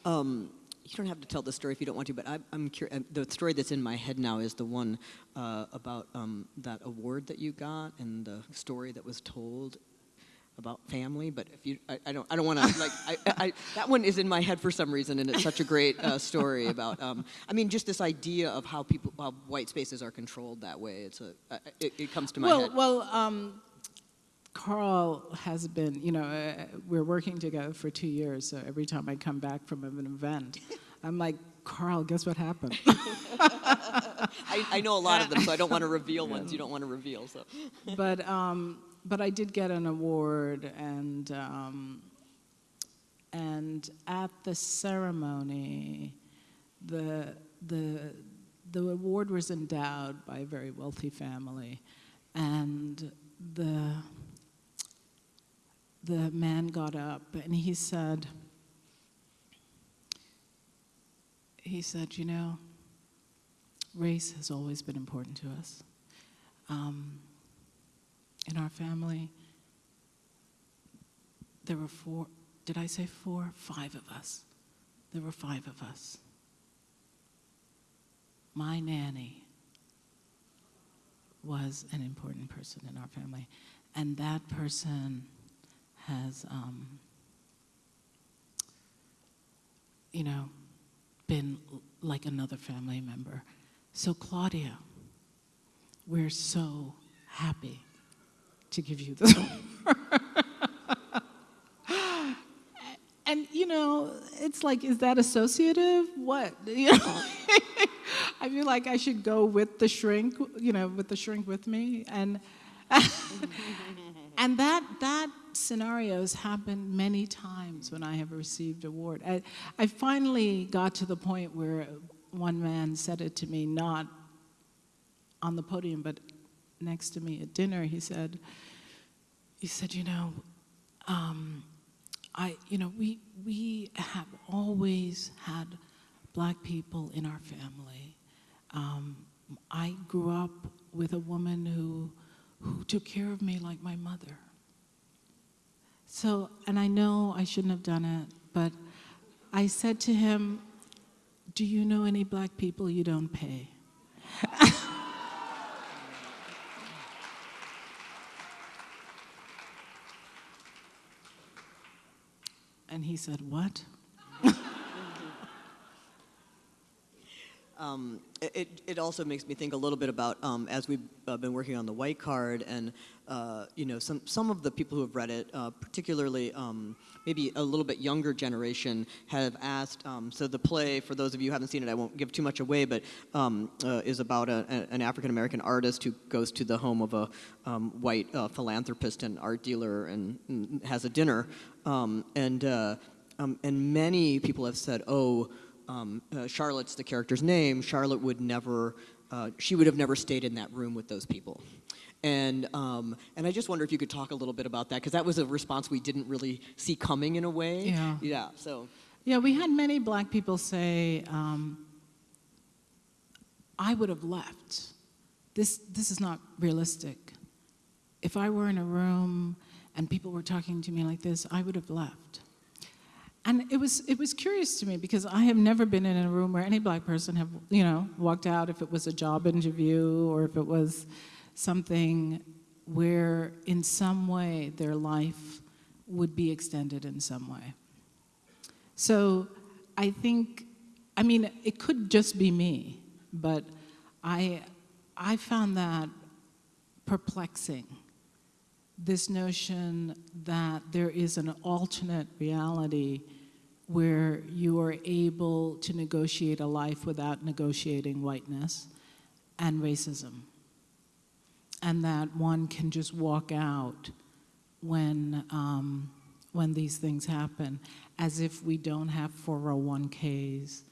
Um, you don't have to tell the story if you don't want to, but I, I'm curious. The story that's in my head now is the one uh, about um, that award that you got and the story that was told about family. But if you, I, I don't, I don't want to like. I, I, that one is in my head for some reason, and it's such a great uh, story about. Um, I mean, just this idea of how people, how white spaces are controlled that way. It's a, uh, it, it comes to my well, head. well, um, Carl has been, you know, uh, we're working together for two years, so every time I come back from an event, I'm like, Carl, guess what happened? I, I know a lot of them, so I don't want to reveal ones you don't want to reveal. So. but um, but I did get an award, and um, and at the ceremony, the the the award was endowed by a very wealthy family, and the the man got up and he said he said you know race has always been important to us. Um, in our family there were four did i say four? Five of us. There were five of us. My nanny was an important person in our family and that person has, um, you know, been like another family member. So, Claudia, we're so happy to give you this. and, you know, it's like, is that associative? What? You know? I feel like I should go with the shrink, you know, with the shrink with me. And and that that scenario has happened many times when I have received award. I, I finally got to the point where one man said it to me, not on the podium, but next to me at dinner. He said, he said, you know, um, I, you know, we we have always had black people in our family. Um, I grew up with a woman who who took care of me like my mother. So, and I know I shouldn't have done it, but I said to him, Do you know any black people you don't pay? and he said, What? Um, it, it also makes me think a little bit about um, as we've uh, been working on the white card and uh, you know some some of the people who have read it, uh, particularly um, maybe a little bit younger generation, have asked. Um, so the play, for those of you who haven't seen it, I won't give too much away, but um, uh, is about a, an African American artist who goes to the home of a um, white uh, philanthropist and art dealer and, and has a dinner, and uh, and many people have said, oh um, uh, Charlotte's the character's name, Charlotte would never, uh, she would have never stayed in that room with those people. And, um, and I just wonder if you could talk a little bit about that, because that was a response we didn't really see coming in a way. Yeah. Yeah, so. Yeah, we had many black people say, um, I would have left. This, this is not realistic. If I were in a room and people were talking to me like this, I would have left. And it was it was curious to me because I have never been in a room where any black person have you know walked out if it was a job interview or if it was something where in some way their life would be extended in some way. So I think I mean it could just be me, but I I found that perplexing this notion that there is an alternate reality where you are able to negotiate a life without negotiating whiteness and racism. And that one can just walk out when, um, when these things happen, as if we don't have 401ks,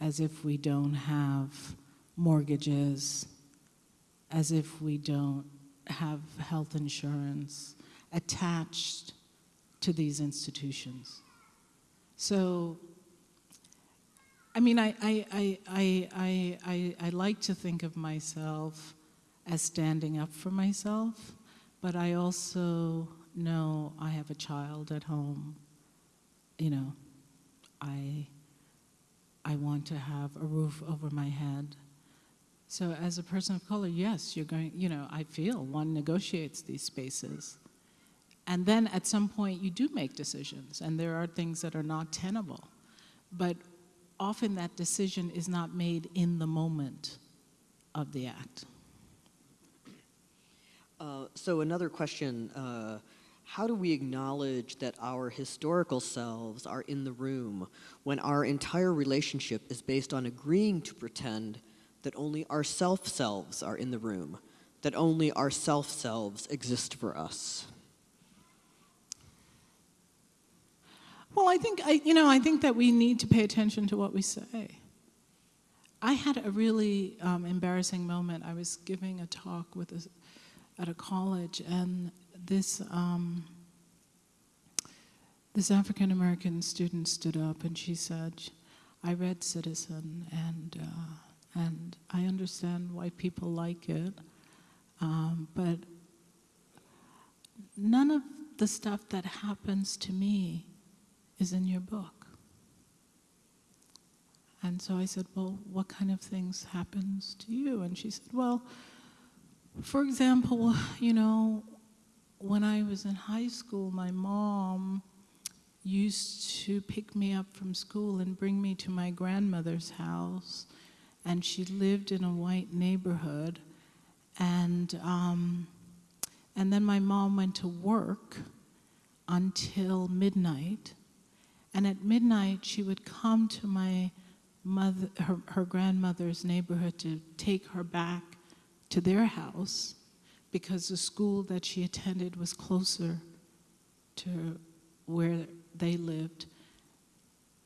as if we don't have mortgages, as if we don't have health insurance attached to these institutions. So, I mean, I, I, I, I, I, I, like to think of myself as standing up for myself, but I also know I have a child at home. You know, I, I want to have a roof over my head. So as a person of color, yes, you're going, you know, I feel one negotiates these spaces. And then at some point you do make decisions and there are things that are not tenable. But often that decision is not made in the moment of the act. Uh, so another question, uh, how do we acknowledge that our historical selves are in the room when our entire relationship is based on agreeing to pretend that only our self-selves are in the room, that only our self-selves exist for us? Well, I think, I, you know, I think that we need to pay attention to what we say. I had a really um, embarrassing moment. I was giving a talk with a, at a college, and this um, this African American student stood up and she said, "I read Citizen, and uh, and I understand why people like it, um, but none of the stuff that happens to me is in your book." And so I said, well, what kind of things happens to you? And she said, well, for example, you know, when I was in high school, my mom used to pick me up from school and bring me to my grandmother's house. And she lived in a white neighborhood. And, um, and then my mom went to work until midnight. And at midnight, she would come to my mother, her, her grandmother's neighborhood to take her back to their house because the school that she attended was closer to where they lived.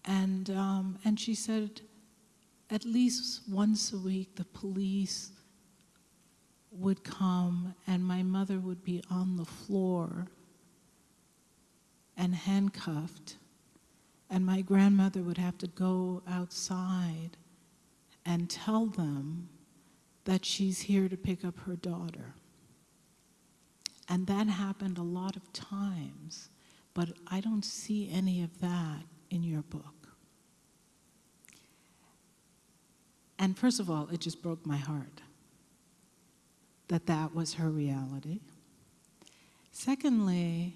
And, um, and she said, at least once a week, the police would come and my mother would be on the floor and handcuffed and my grandmother would have to go outside and tell them that she's here to pick up her daughter. And that happened a lot of times, but I don't see any of that in your book. And first of all, it just broke my heart that that was her reality. Secondly,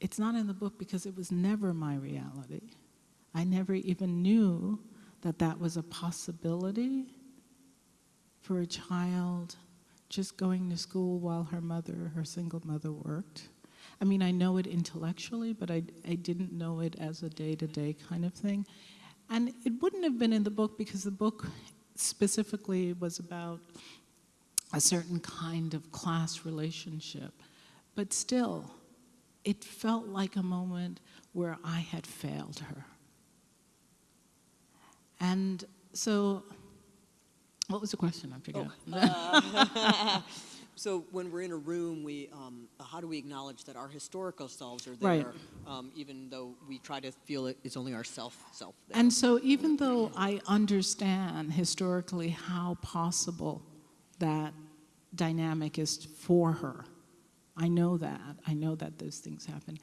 it's not in the book because it was never my reality. I never even knew that that was a possibility for a child just going to school while her mother, her single mother, worked. I mean, I know it intellectually, but I, I didn't know it as a day to day kind of thing. And it wouldn't have been in the book because the book specifically was about a certain kind of class relationship. But still, it felt like a moment where I had failed her. And so, what was the question? I forgot. Uh, so when we're in a room, we um, how do we acknowledge that our historical selves are there, Right. um, even though we try to feel it is only our self self there? And so, even though I understand historically how possible that dynamic is for her, I know that. I know that those things happen.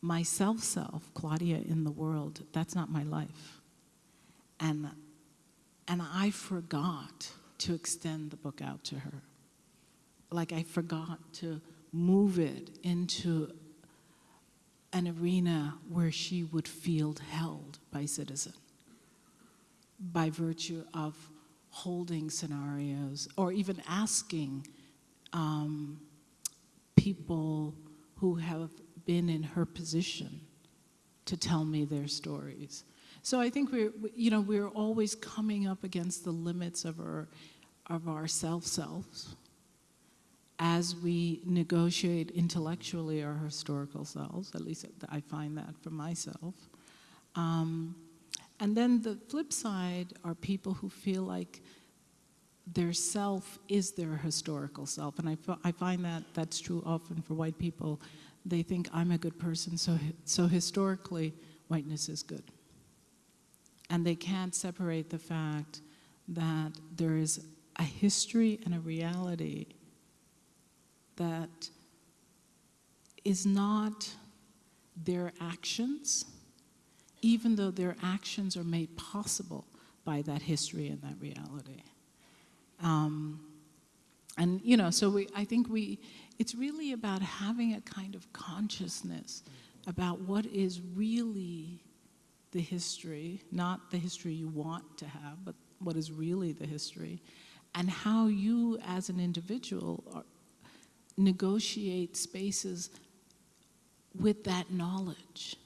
My self self, Claudia in the world, that's not my life. And, and I forgot to extend the book out to her. Like I forgot to move it into an arena where she would feel held by citizen by virtue of holding scenarios or even asking um, people who have been in her position to tell me their stories. So I think we're, we- you know, we're always coming up against the limits of our, of our self-selves as we negotiate intellectually our historical selves, at least I find that for myself. Um, and then the flip side are people who feel like their self is their historical self. And I, I find that that's true often for white people. They think I'm a good person, so, so historically, whiteness is good. And they can't separate the fact that there is a history and a reality that is not their actions, even though their actions are made possible by that history and that reality. Um, and you know, so we, I think we, it's really about having a kind of consciousness about what is really the history, not the history you want to have, but what is really the history, and how you as an individual are, negotiate spaces with that knowledge.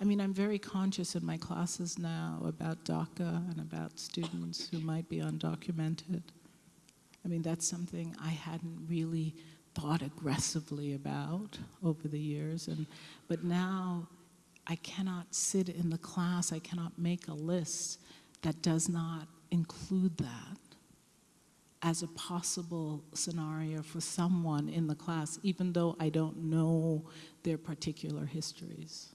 I mean, I'm very conscious in my classes now about DACA and about students who might be undocumented. I mean, that's something I hadn't really thought aggressively about over the years. And, but now I cannot sit in the class, I cannot make a list that does not include that as a possible scenario for someone in the class, even though I don't know their particular histories.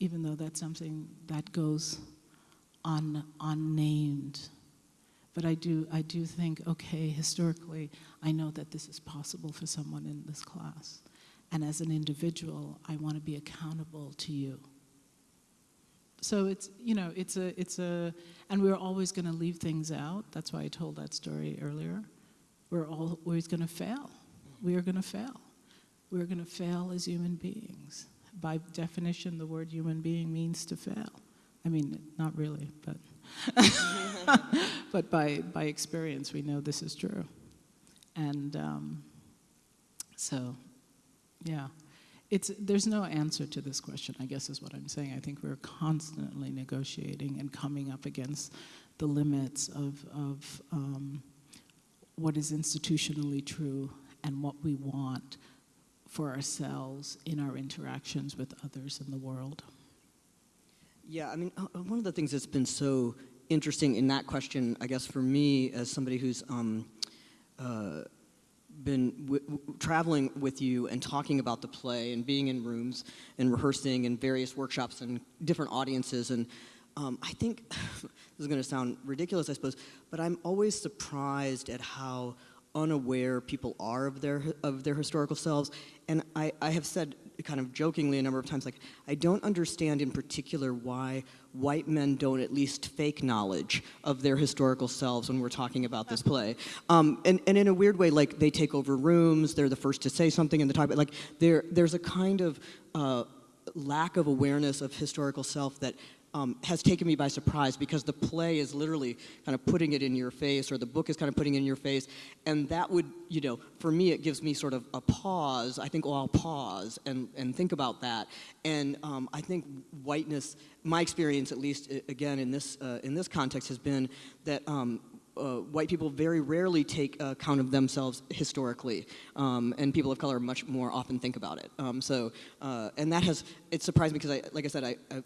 Even though that's something that goes un, unnamed. But I do, I do think, okay, historically, I know that this is possible for someone in this class. And as an individual, I want to be accountable to you. So it's, you know, it's a, it's a, and we're always going to leave things out. That's why I told that story earlier. We're always going to fail. We are going to fail. We're going to fail as human beings. By definition, the word human being means to fail. I mean, not really, but, but by, by experience, we know this is true. And um, so, yeah. It's, there's no answer to this question, I guess is what I'm saying. I think we're constantly negotiating and coming up against the limits of, of um, what is institutionally true and what we want for ourselves in our interactions with others in the world. Yeah, I mean, uh, uh, one of the things that's been so interesting in that question, I guess for me, as somebody who's um, uh, been traveling with you and talking about the play and being in rooms and rehearsing and various workshops and different audiences, and um, I think this is going to sound ridiculous, I suppose, but I'm always surprised at how unaware people are of their of their historical selves. And I, I have said kind of jokingly a number of times, like, I don't understand in particular why white men don't at least fake knowledge of their historical selves when we're talking about this play. Um, and, and in a weird way, like, they take over rooms, they're the first to say something in the but like, there, there's a kind of uh, lack of awareness of historical self that um, has taken me by surprise because the play is literally kind of putting it in your face, or the book is kind of putting it in your face, and that would, you know, for me, it gives me sort of a pause. I think, oh, I'll pause and, and think about that. And um, I think whiteness, my experience, at least, again in this uh, in this context, has been that. Um, uh, white people very rarely take account of themselves historically, um, and people of color much more often think about it. Um, so, uh, and that has it surprised me because, I, like I said, I, I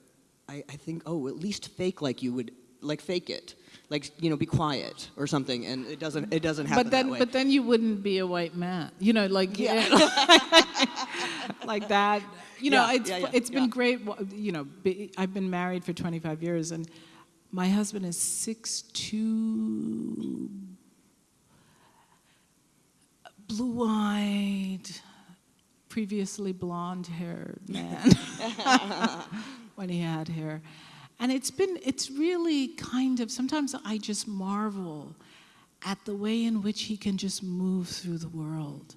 I, I think, oh, at least fake like you would, like fake it, like you know, be quiet or something, and it doesn't, it doesn't happen But then, but then you wouldn't be a white man, you know, like Yeah. like that. You know, Yeah, it's yeah, yeah, it's been great. You know, be, I've been married for 25 years, and my husband is six two, blue-eyed, previously blonde-haired man when he had hair. And it's been, it's really kind of, sometimes I just marvel at the way in which he can just move through the world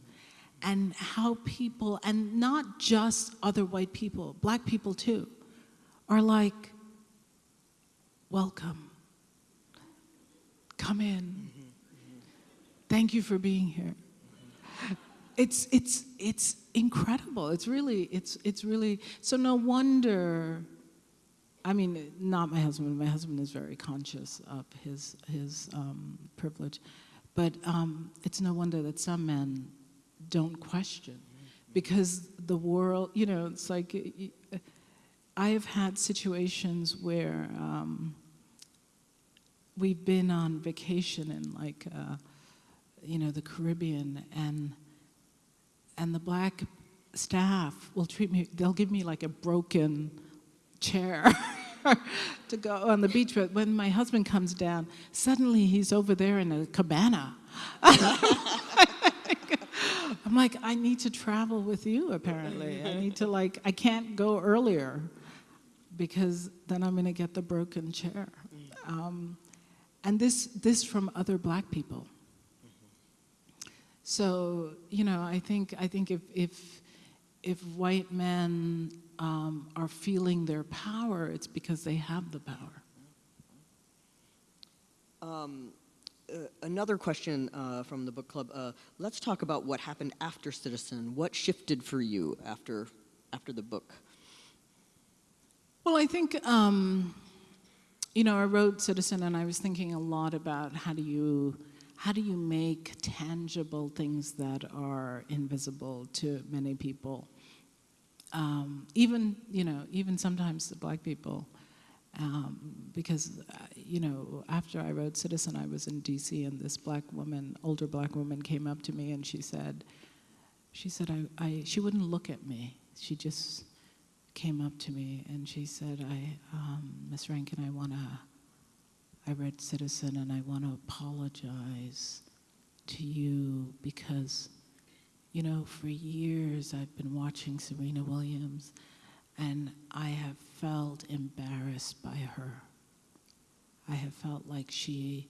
and how people, and not just other white people, black people too, are like, welcome, come in, thank you for being here. It's, it's, it's incredible. It's really, it's, it's really, so no wonder I mean, not my husband. My husband is very conscious of his his um, privilege, but um, it's no wonder that some men don't question, because the world. You know, it's like I have had situations where um, we've been on vacation in like, uh, you know, the Caribbean, and and the black staff will treat me. They'll give me like a broken chair to go on the beach. But when my husband comes down, suddenly he's over there in a cabana. I'm like, I need to travel with you, apparently. I need to, like, I can't go earlier because then I'm going to get the broken chair. Um, and this, this from other black people. So, you know, I think, I think if, if, if white men um, are feeling their power, it's because they have the power. Um, uh, another question uh, from the book club. Uh, let's talk about what happened after Citizen. What shifted for you after after the book? Well, I think um, you know I wrote Citizen, and I was thinking a lot about how do you how do you make tangible things that are invisible to many people um, even you know even sometimes the black people um, because uh, you know after I wrote Citizen I was in D.C. and this black woman older black woman came up to me and she said she said I, I she wouldn't look at me she just came up to me and she said I um, Miss Rankine I want to I read Citizen and I want to apologize to you because you know, for years I've been watching Serena Williams and I have felt embarrassed by her. I have felt like she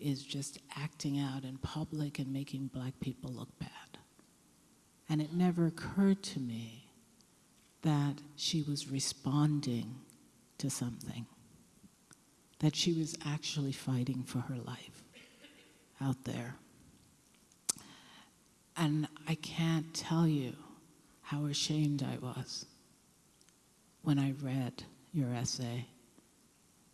is just acting out in public and making black people look bad. And it never occurred to me that she was responding to something, that she was actually fighting for her life out there. And I can't tell you how ashamed I was when I read your essay.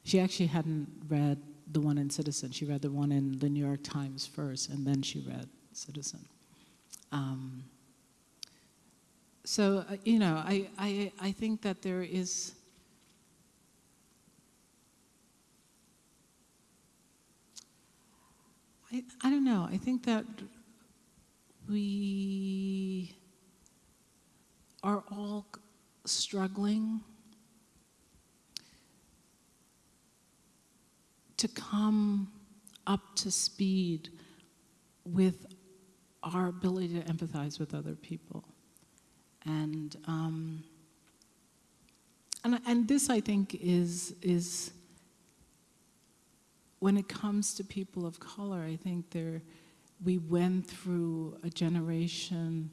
She actually hadn't read the one in Citizen. She read the one in the New York Times first, and then she read Citizen. Um, so, uh, you know, I, I, I think that there is. I, I don't know. I think that we are all struggling to come up to speed with our ability to empathize with other people. And, um, and, and this, I think, is, is when it comes to people of color, I think there we went through a generation.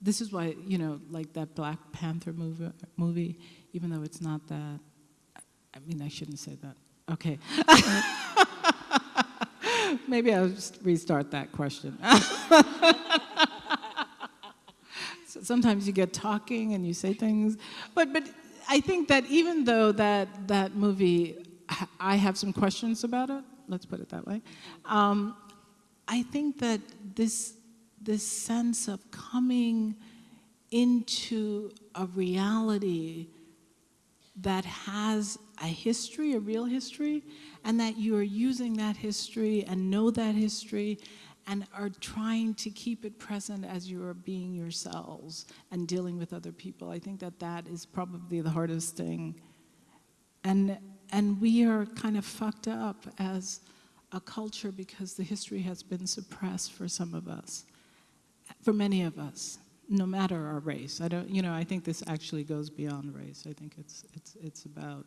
This is why, you know, like that Black Panther movie, movie even though it's not that, I mean, I shouldn't say that. Okay. Maybe I'll just restart that question. so sometimes you get talking and you say things, but, but I think that even though that, that movie, I have some questions about it, let's put it that way, um, I think that this, this sense of coming into a reality that has a history, a real history, and that you are using that history and know that history and are trying to keep it present as you are being yourselves and dealing with other people. I think that that is probably the hardest thing. And, and we are kind of fucked up as a culture because the history has been suppressed for some of us, for many of us, no matter our race. I don't, you know, I think this actually goes beyond race. I think it's it's it's about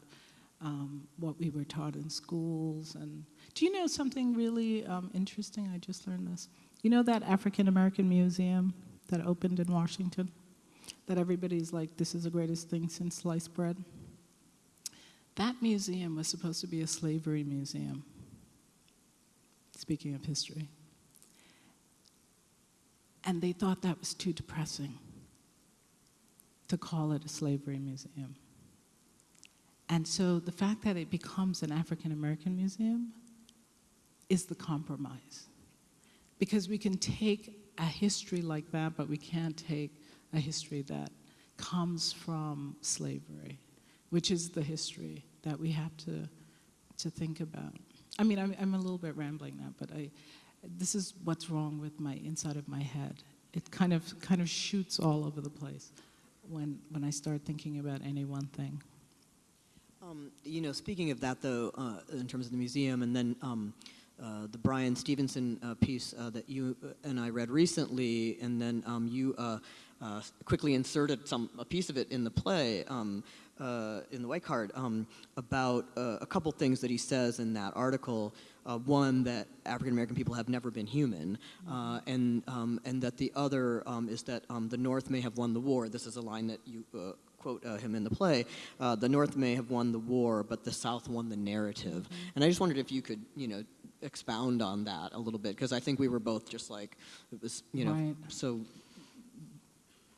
um, what we were taught in schools. And do you know something really um, interesting? I just learned this. You know that African American museum that opened in Washington, that everybody's like, this is the greatest thing since sliced bread. That museum was supposed to be a slavery museum. Speaking of history. And they thought that was too depressing to call it a slavery museum. And so the fact that it becomes an African American museum is the compromise. Because we can take a history like that, but we can't take a history that comes from slavery, which is the history that we have to, to think about. I mean, I'm, I'm a little bit rambling now, but I, this is what's wrong with my inside of my head. It kind of kind of shoots all over the place when when I start thinking about any one thing. Um, you know, speaking of that, though, uh, in terms of the museum, and then um, uh, the Bryan Stevenson uh, piece uh, that you and I read recently, and then um, you uh, uh, quickly inserted some a piece of it in the play. Uh, in the white card um, about uh, a couple things that he says in that article. Uh, one that African American people have never been human, uh, and um, and that the other um, is that um, the North may have won the war. This is a line that you uh, quote uh, him in the play. the North may have won the war, but the South won the narrative. And I just wondered if you could, you know, expound on that a little bit because I think we were both just like it was, you know, Right. so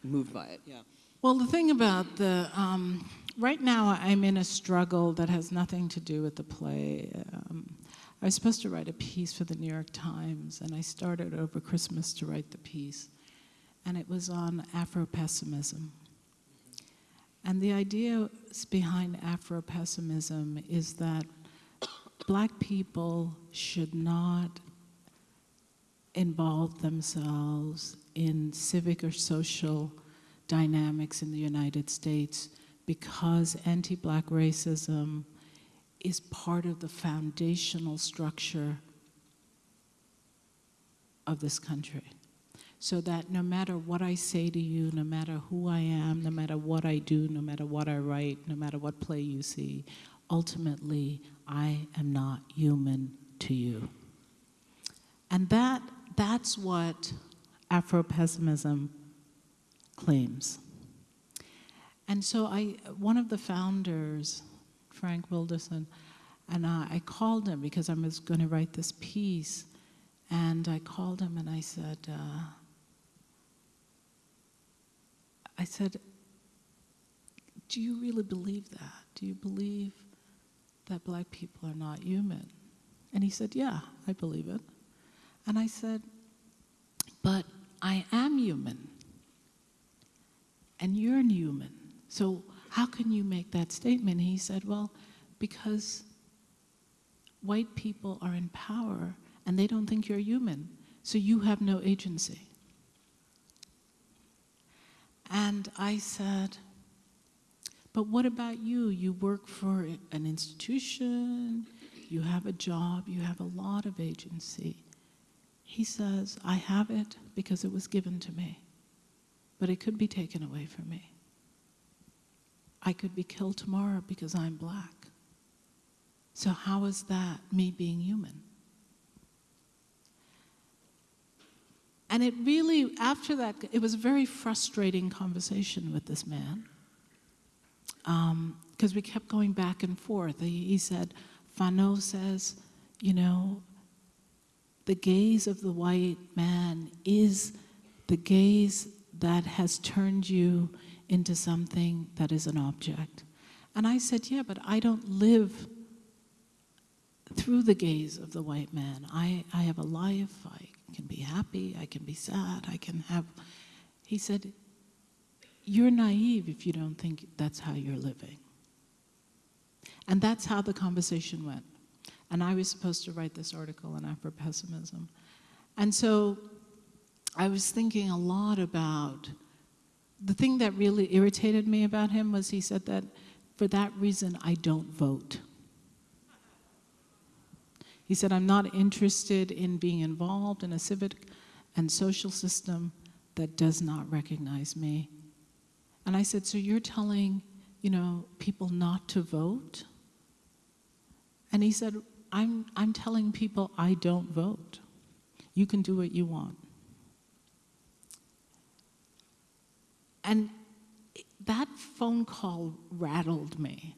moved by it. Yeah. Well, the thing about the um, right now, I'm in a struggle that has nothing to do with the play. Um, I was supposed to write a piece for the New York Times, and I started over Christmas to write the piece, and it was on Afro pessimism. And the idea behind Afro pessimism is that black people should not involve themselves in civic or social dynamics in the United States because anti black racism is part of the foundational structure of this country. So that no matter what I say to you, no matter who I am, no matter what I do, no matter what I write, no matter what play you see, ultimately I am not human to you. And that, that's what Afro pessimism claims. And so I, one of the founders, Frank Wilderson, and I, I called him because I was going to write this piece, and I called him and I said, uh, I said, do you really believe that? Do you believe that black people are not human? And he said, yeah, I believe it. And I said, but I am human and you're human. So how can you make that statement? He said, well, because white people are in power and they don't think you're human, so you have no agency. And I said, but what about you? You work for an institution, you have a job, you have a lot of agency. He says, I have it because it was given to me but it could be taken away from me. I could be killed tomorrow because I'm black. So, how is that me being human? And it really, after that, it was a very frustrating conversation with this man um, because we kept going back and forth. He, he said, Fanon says, you know, the gaze of the white man is the gaze that has turned you into something that is an object. And I said, Yeah, but I don't live through the gaze of the white man. I, I have a life. I can be happy. I can be sad. I can have. He said, You're naive if you don't think that's how you're living. And that's how the conversation went. And I was supposed to write this article on Afro pessimism. And so I was thinking a lot about the thing that really irritated me about him was he said that for that reason I don't vote. He said, I'm not interested in being involved in a civic and social system that does not recognize me. And I said, So you're telling, you know, people not to vote? And he said, I'm, I'm telling people I don't vote. You can do what you want. And that phone call rattled me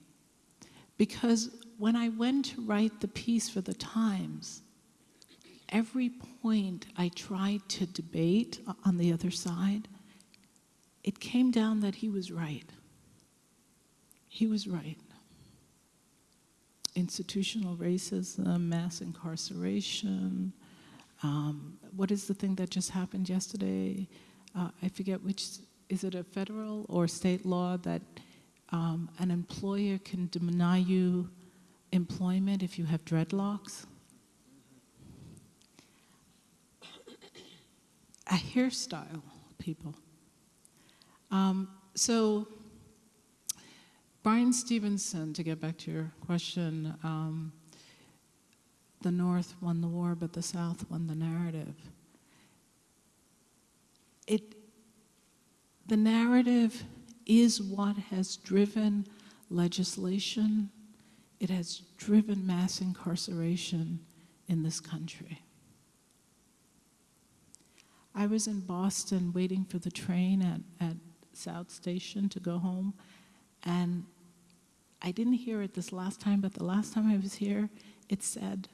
because when I went to write the piece for the Times, every point I tried to debate on the other side, it came down that he was right. He was right. Institutional racism, mass incarceration. Um, what is the thing that just happened yesterday? Uh, I forget which, is it a federal or state law that um, an employer can deny you employment if you have dreadlocks? A hairstyle, people. Um, so, Bryan Stevenson, to get back to your question, um, the North won the war, but the South won the narrative. It, the narrative is what has driven legislation, it has driven mass incarceration in this country. I was in Boston waiting for the train at, at South Station to go home, and I didn't hear it this last time, but the last time I was here, it said,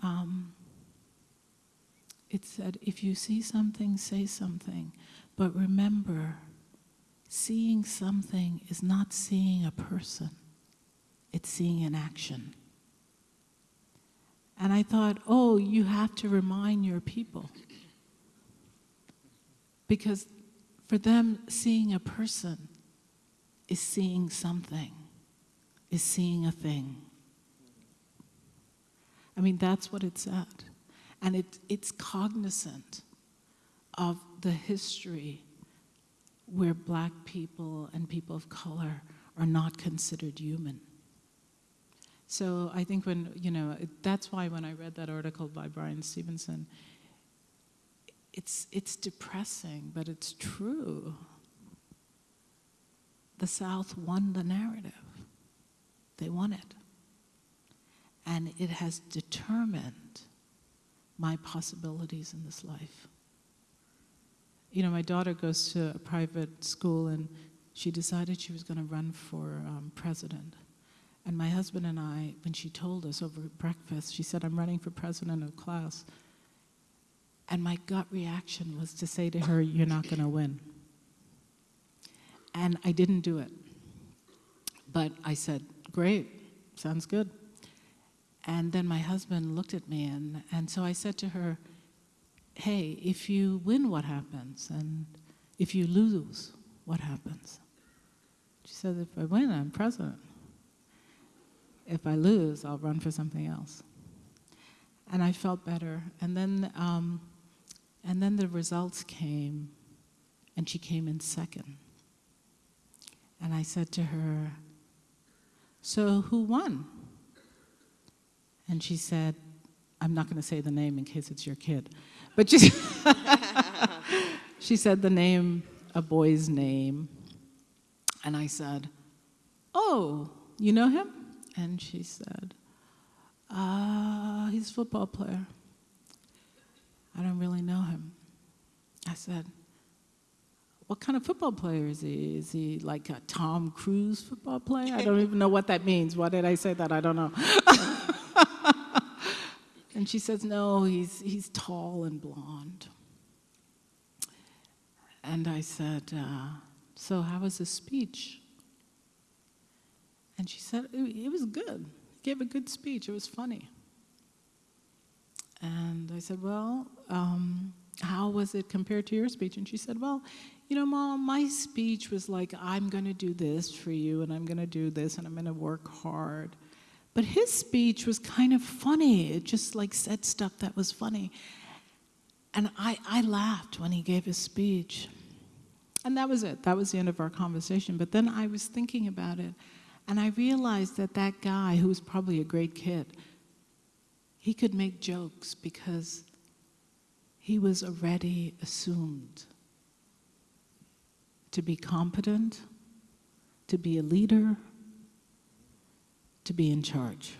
um, it said, if you see something, say something, but remember, seeing something is not seeing a person, it's seeing an action. And I thought, oh, you have to remind your people. Because for them, seeing a person is seeing something, is seeing a thing. I mean, that's what it's at. And it, it's cognizant of the history where black people and people of color are not considered human. So I think when, you know, that's why when I read that article by Bryan Stevenson, it's, it's depressing, but it's true. The South won the narrative. They won it. And it has determined my possibilities in this life. You know, my daughter goes to a private school and she decided she was going to run for um, president. And my husband and I, when she told us over breakfast, she said, I'm running for president of class. And my gut reaction was to say to her, You're not going to win. And I didn't do it. But I said, Great, sounds good. And then my husband looked at me, and, and so I said to her, Hey, if you win, what happens? And if you lose, what happens? She said, If I win, I'm president. If I lose, I'll run for something else. And I felt better. And then, um, and then the results came, and she came in second. And I said to her, So who won? And she said, I'm not going to say the name in case it's your kid, but she, she said the name, a boy's name. And I said, Oh, you know him? And she said, Ah, uh, he's a football player. I don't really know him. I said, What kind of football player is he? Is he like a Tom Cruise football player? I don't even know what that means. Why did I say that? I don't know. and she says, No, he's, he's tall and blonde. And I said, uh, So, how was his speech? And she said, It, it was good. He gave a good speech. It was funny. And I said, Well, um, how was it compared to your speech? And she said, Well, you know, Mom, my speech was like, I'm going to do this for you, and I'm going to do this, and I'm going to work hard. But his speech was kind of funny. It just like said stuff that was funny. And I, I laughed when he gave his speech. And that was it. That was the end of our conversation. But then I was thinking about it, and I realized that that guy, who was probably a great kid, he could make jokes because he was already assumed to be competent, to be a leader, to be in charge.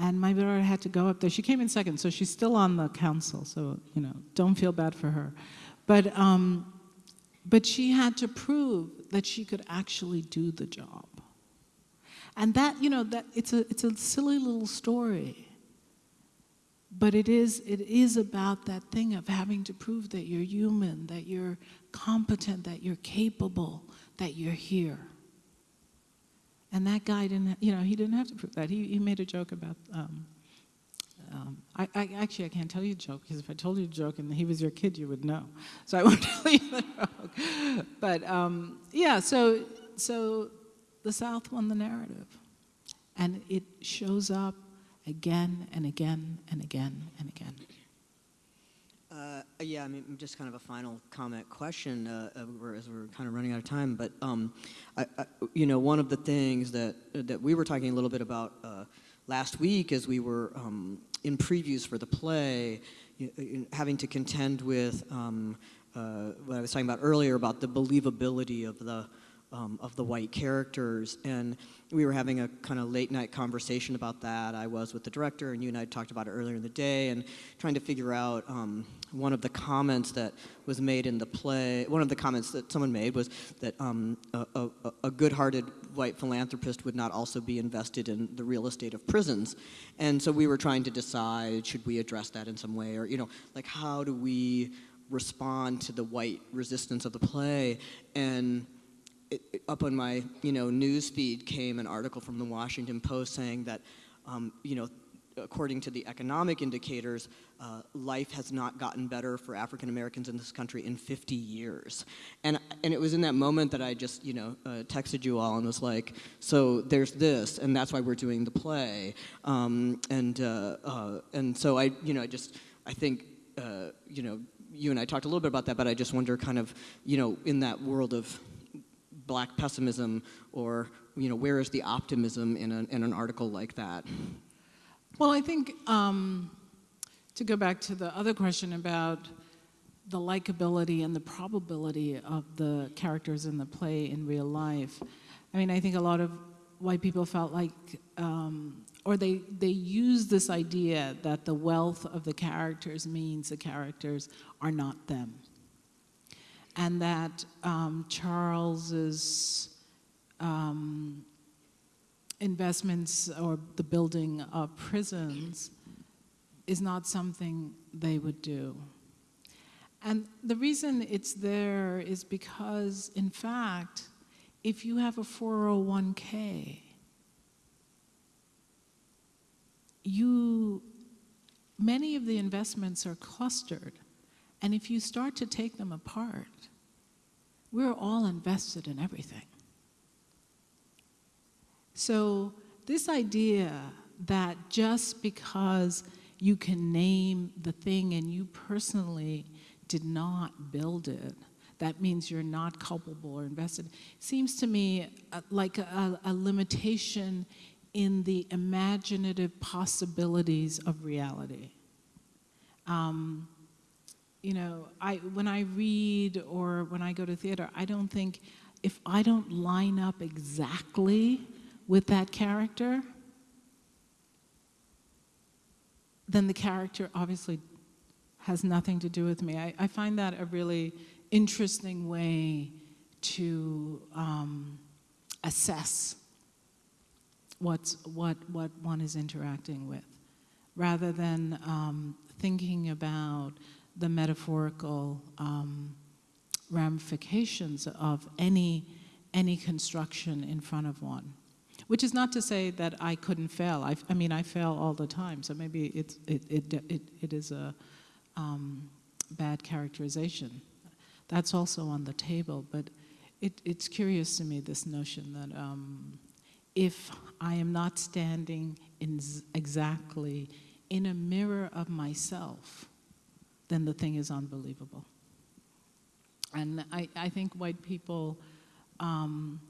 And my daughter had to go up there. She came in second, so she's still on the council, so, you know, don't feel bad for her. But, um, but she had to prove that she could actually do the job. And that, you know, that it's a, it's a silly little story. But it is, it is about that thing of having to prove that you're human, that you're competent, that you're capable, that you're here. And that guy didn't, you know, he didn't have to prove that. He, he made a joke about, um, um, I, I, actually, I can't tell you a joke because if I told you a joke and he was your kid, you would know. So I won't tell you the joke. But um, yeah, so, so the South won the narrative. And it shows up again and again and again and again. Uh, yeah, I mean, just kind of a final comment question uh, as we're kind of running out of time. But um, I, I, you know, one of the things that that we were talking a little bit about uh, last week as we were um, in previews for the play, you, having to contend with um, uh, what I was talking about earlier about the believability of the um, of the white characters and we were having a kind of late night conversation about that. I was with the director, and you and I talked about it earlier in the day, and trying to figure out um, one of the comments that was made in the play. One of the comments that someone made was that um, a, a, a good-hearted white philanthropist would not also be invested in the real estate of prisons, and so we were trying to decide should we address that in some way, or you know, like how do we respond to the white resistance of the play, and it, it, up on my you know news feed came an article from the Washington Post saying that um, you know according to the economic indicators, uh, life has not gotten better for African Americans in this country in 50 years. And, and it was in that moment that I just, you know, uh, texted you all and was like, so there's this, and that's why we're doing the play. Um, and, uh, uh and so I, you know, I just, I think, uh, you know, you and I talked a little bit about that, but I just wonder kind of, you know, in that world of black pessimism or you know where is the optimism in, a, in an article like that? Well i think um, to go back to the other question about the likability and the probability of the characters in the play in real life i mean i think a lot of white people felt like um, or they, they use this idea that the wealth of the characters means the characters are not them and that um, Charles's um, investments or the building of prisons is not something they would do. And the reason it's there is because, in fact, if you have a 401k, you, many of the investments are clustered. And if you start to take them apart, we're all invested in everything. So, this idea that just because you can name the thing and you personally did not build it, that means you're not culpable or invested, seems to me uh, like a, a limitation in the imaginative possibilities of reality. Um, you know, I, when I read or when I go to theater, I don't think if I don't line up exactly with that character, then the character obviously has nothing to do with me. I, I find that a really interesting way to um, assess what's, what, what one is interacting with, rather than um, thinking about the metaphorical um, ramifications of any, any construction in front of one. Which is not to say that I couldn't fail. I, I mean, I fail all the time, so maybe it's, it, it, it, it is a um, bad characterization. That's also on the table, but it, it's curious to me, this notion that um, if I am not standing in exactly in a mirror of myself, then the thing is unbelievable. And I, I think white people um,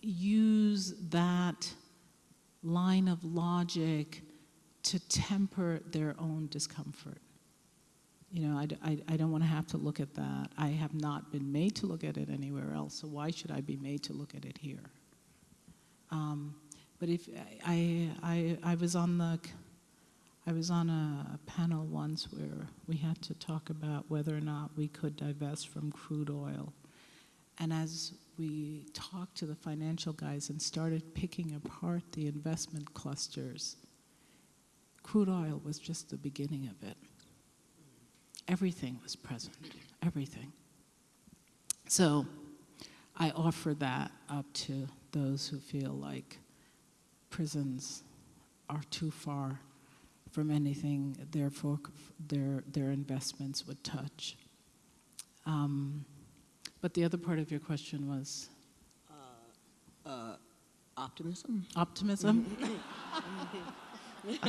use that line of logic to temper their own discomfort. you know, I I don't want to have to look at that. I have not been made to look at it anywhere else, so why should I be made to look at it here? Um, but if I, I, I was on the, I was on a panel once where we had to talk about whether or not we could divest from crude oil. And as we talked to the financial guys and started picking apart the investment clusters, crude oil was just the beginning of it. Everything was present, everything. So I offer that up to those who feel like prisons are too far from anything their, folk, their, their investments would touch. Um, but the other part of your question was Uh, optimism? optimism?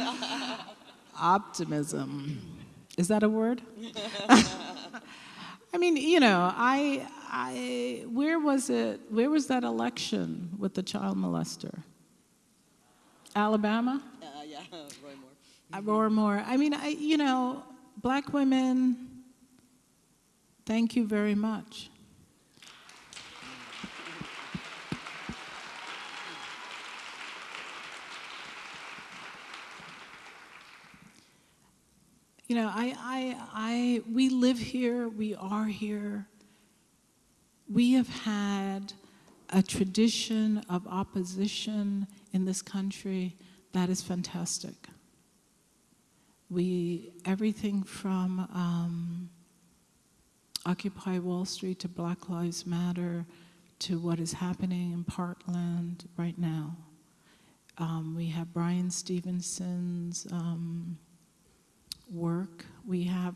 optimism. Is that a word? I mean, you know, I, I, where was it? Where was that election with the child molester? Alabama? Uh, yeah, Roar more. I mean, I, you know, black women, thank you very much. You know, I, I, I, we live here, we are here. We have had a tradition of opposition in this country that is fantastic. We, everything from um, Occupy Wall Street to Black Lives Matter to what is happening in Parkland right now. Um, we have Bryan Stevenson's um, work. We have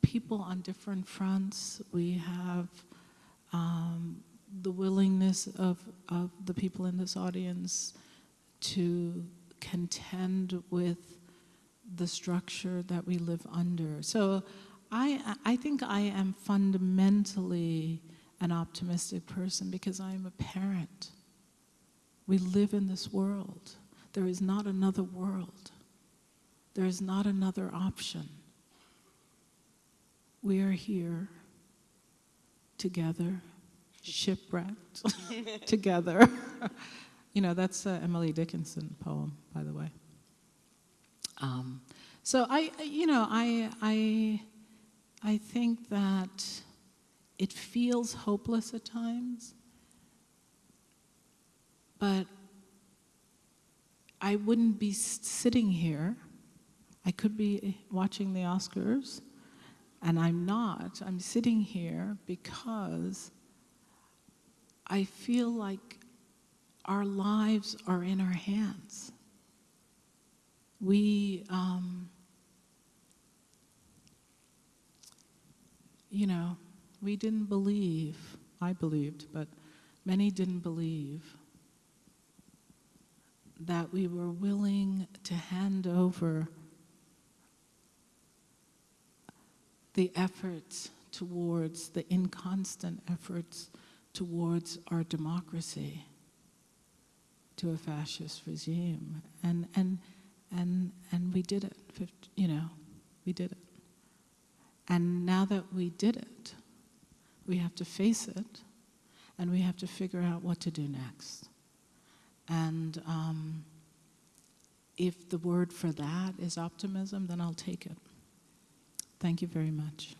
people on different fronts. We have um, the willingness of, of the people in this audience to contend with the structure that we live under. So I, I think I am fundamentally an optimistic person because I am a parent. We live in this world. There is not another world. There is not another option. We are here together, shipwrecked together. you know, that's Emily Dickinson poem, by the way. Um, so I, you know, I, I, I think that it feels hopeless at times, but I wouldn't be sitting here. I could be watching the Oscars, and I'm not. I'm sitting here because I feel like our lives are in our hands. We, um, you know, we didn't believe, I believed, but many didn't believe that we were willing to hand over the efforts towards, the inconstant efforts towards our democracy to a fascist regime. And, and, and, and we did it, you know, we did it. And now that we did it, we have to face it and we have to figure out what to do next. And um, if the word for that is optimism, then I'll take it. Thank you very much.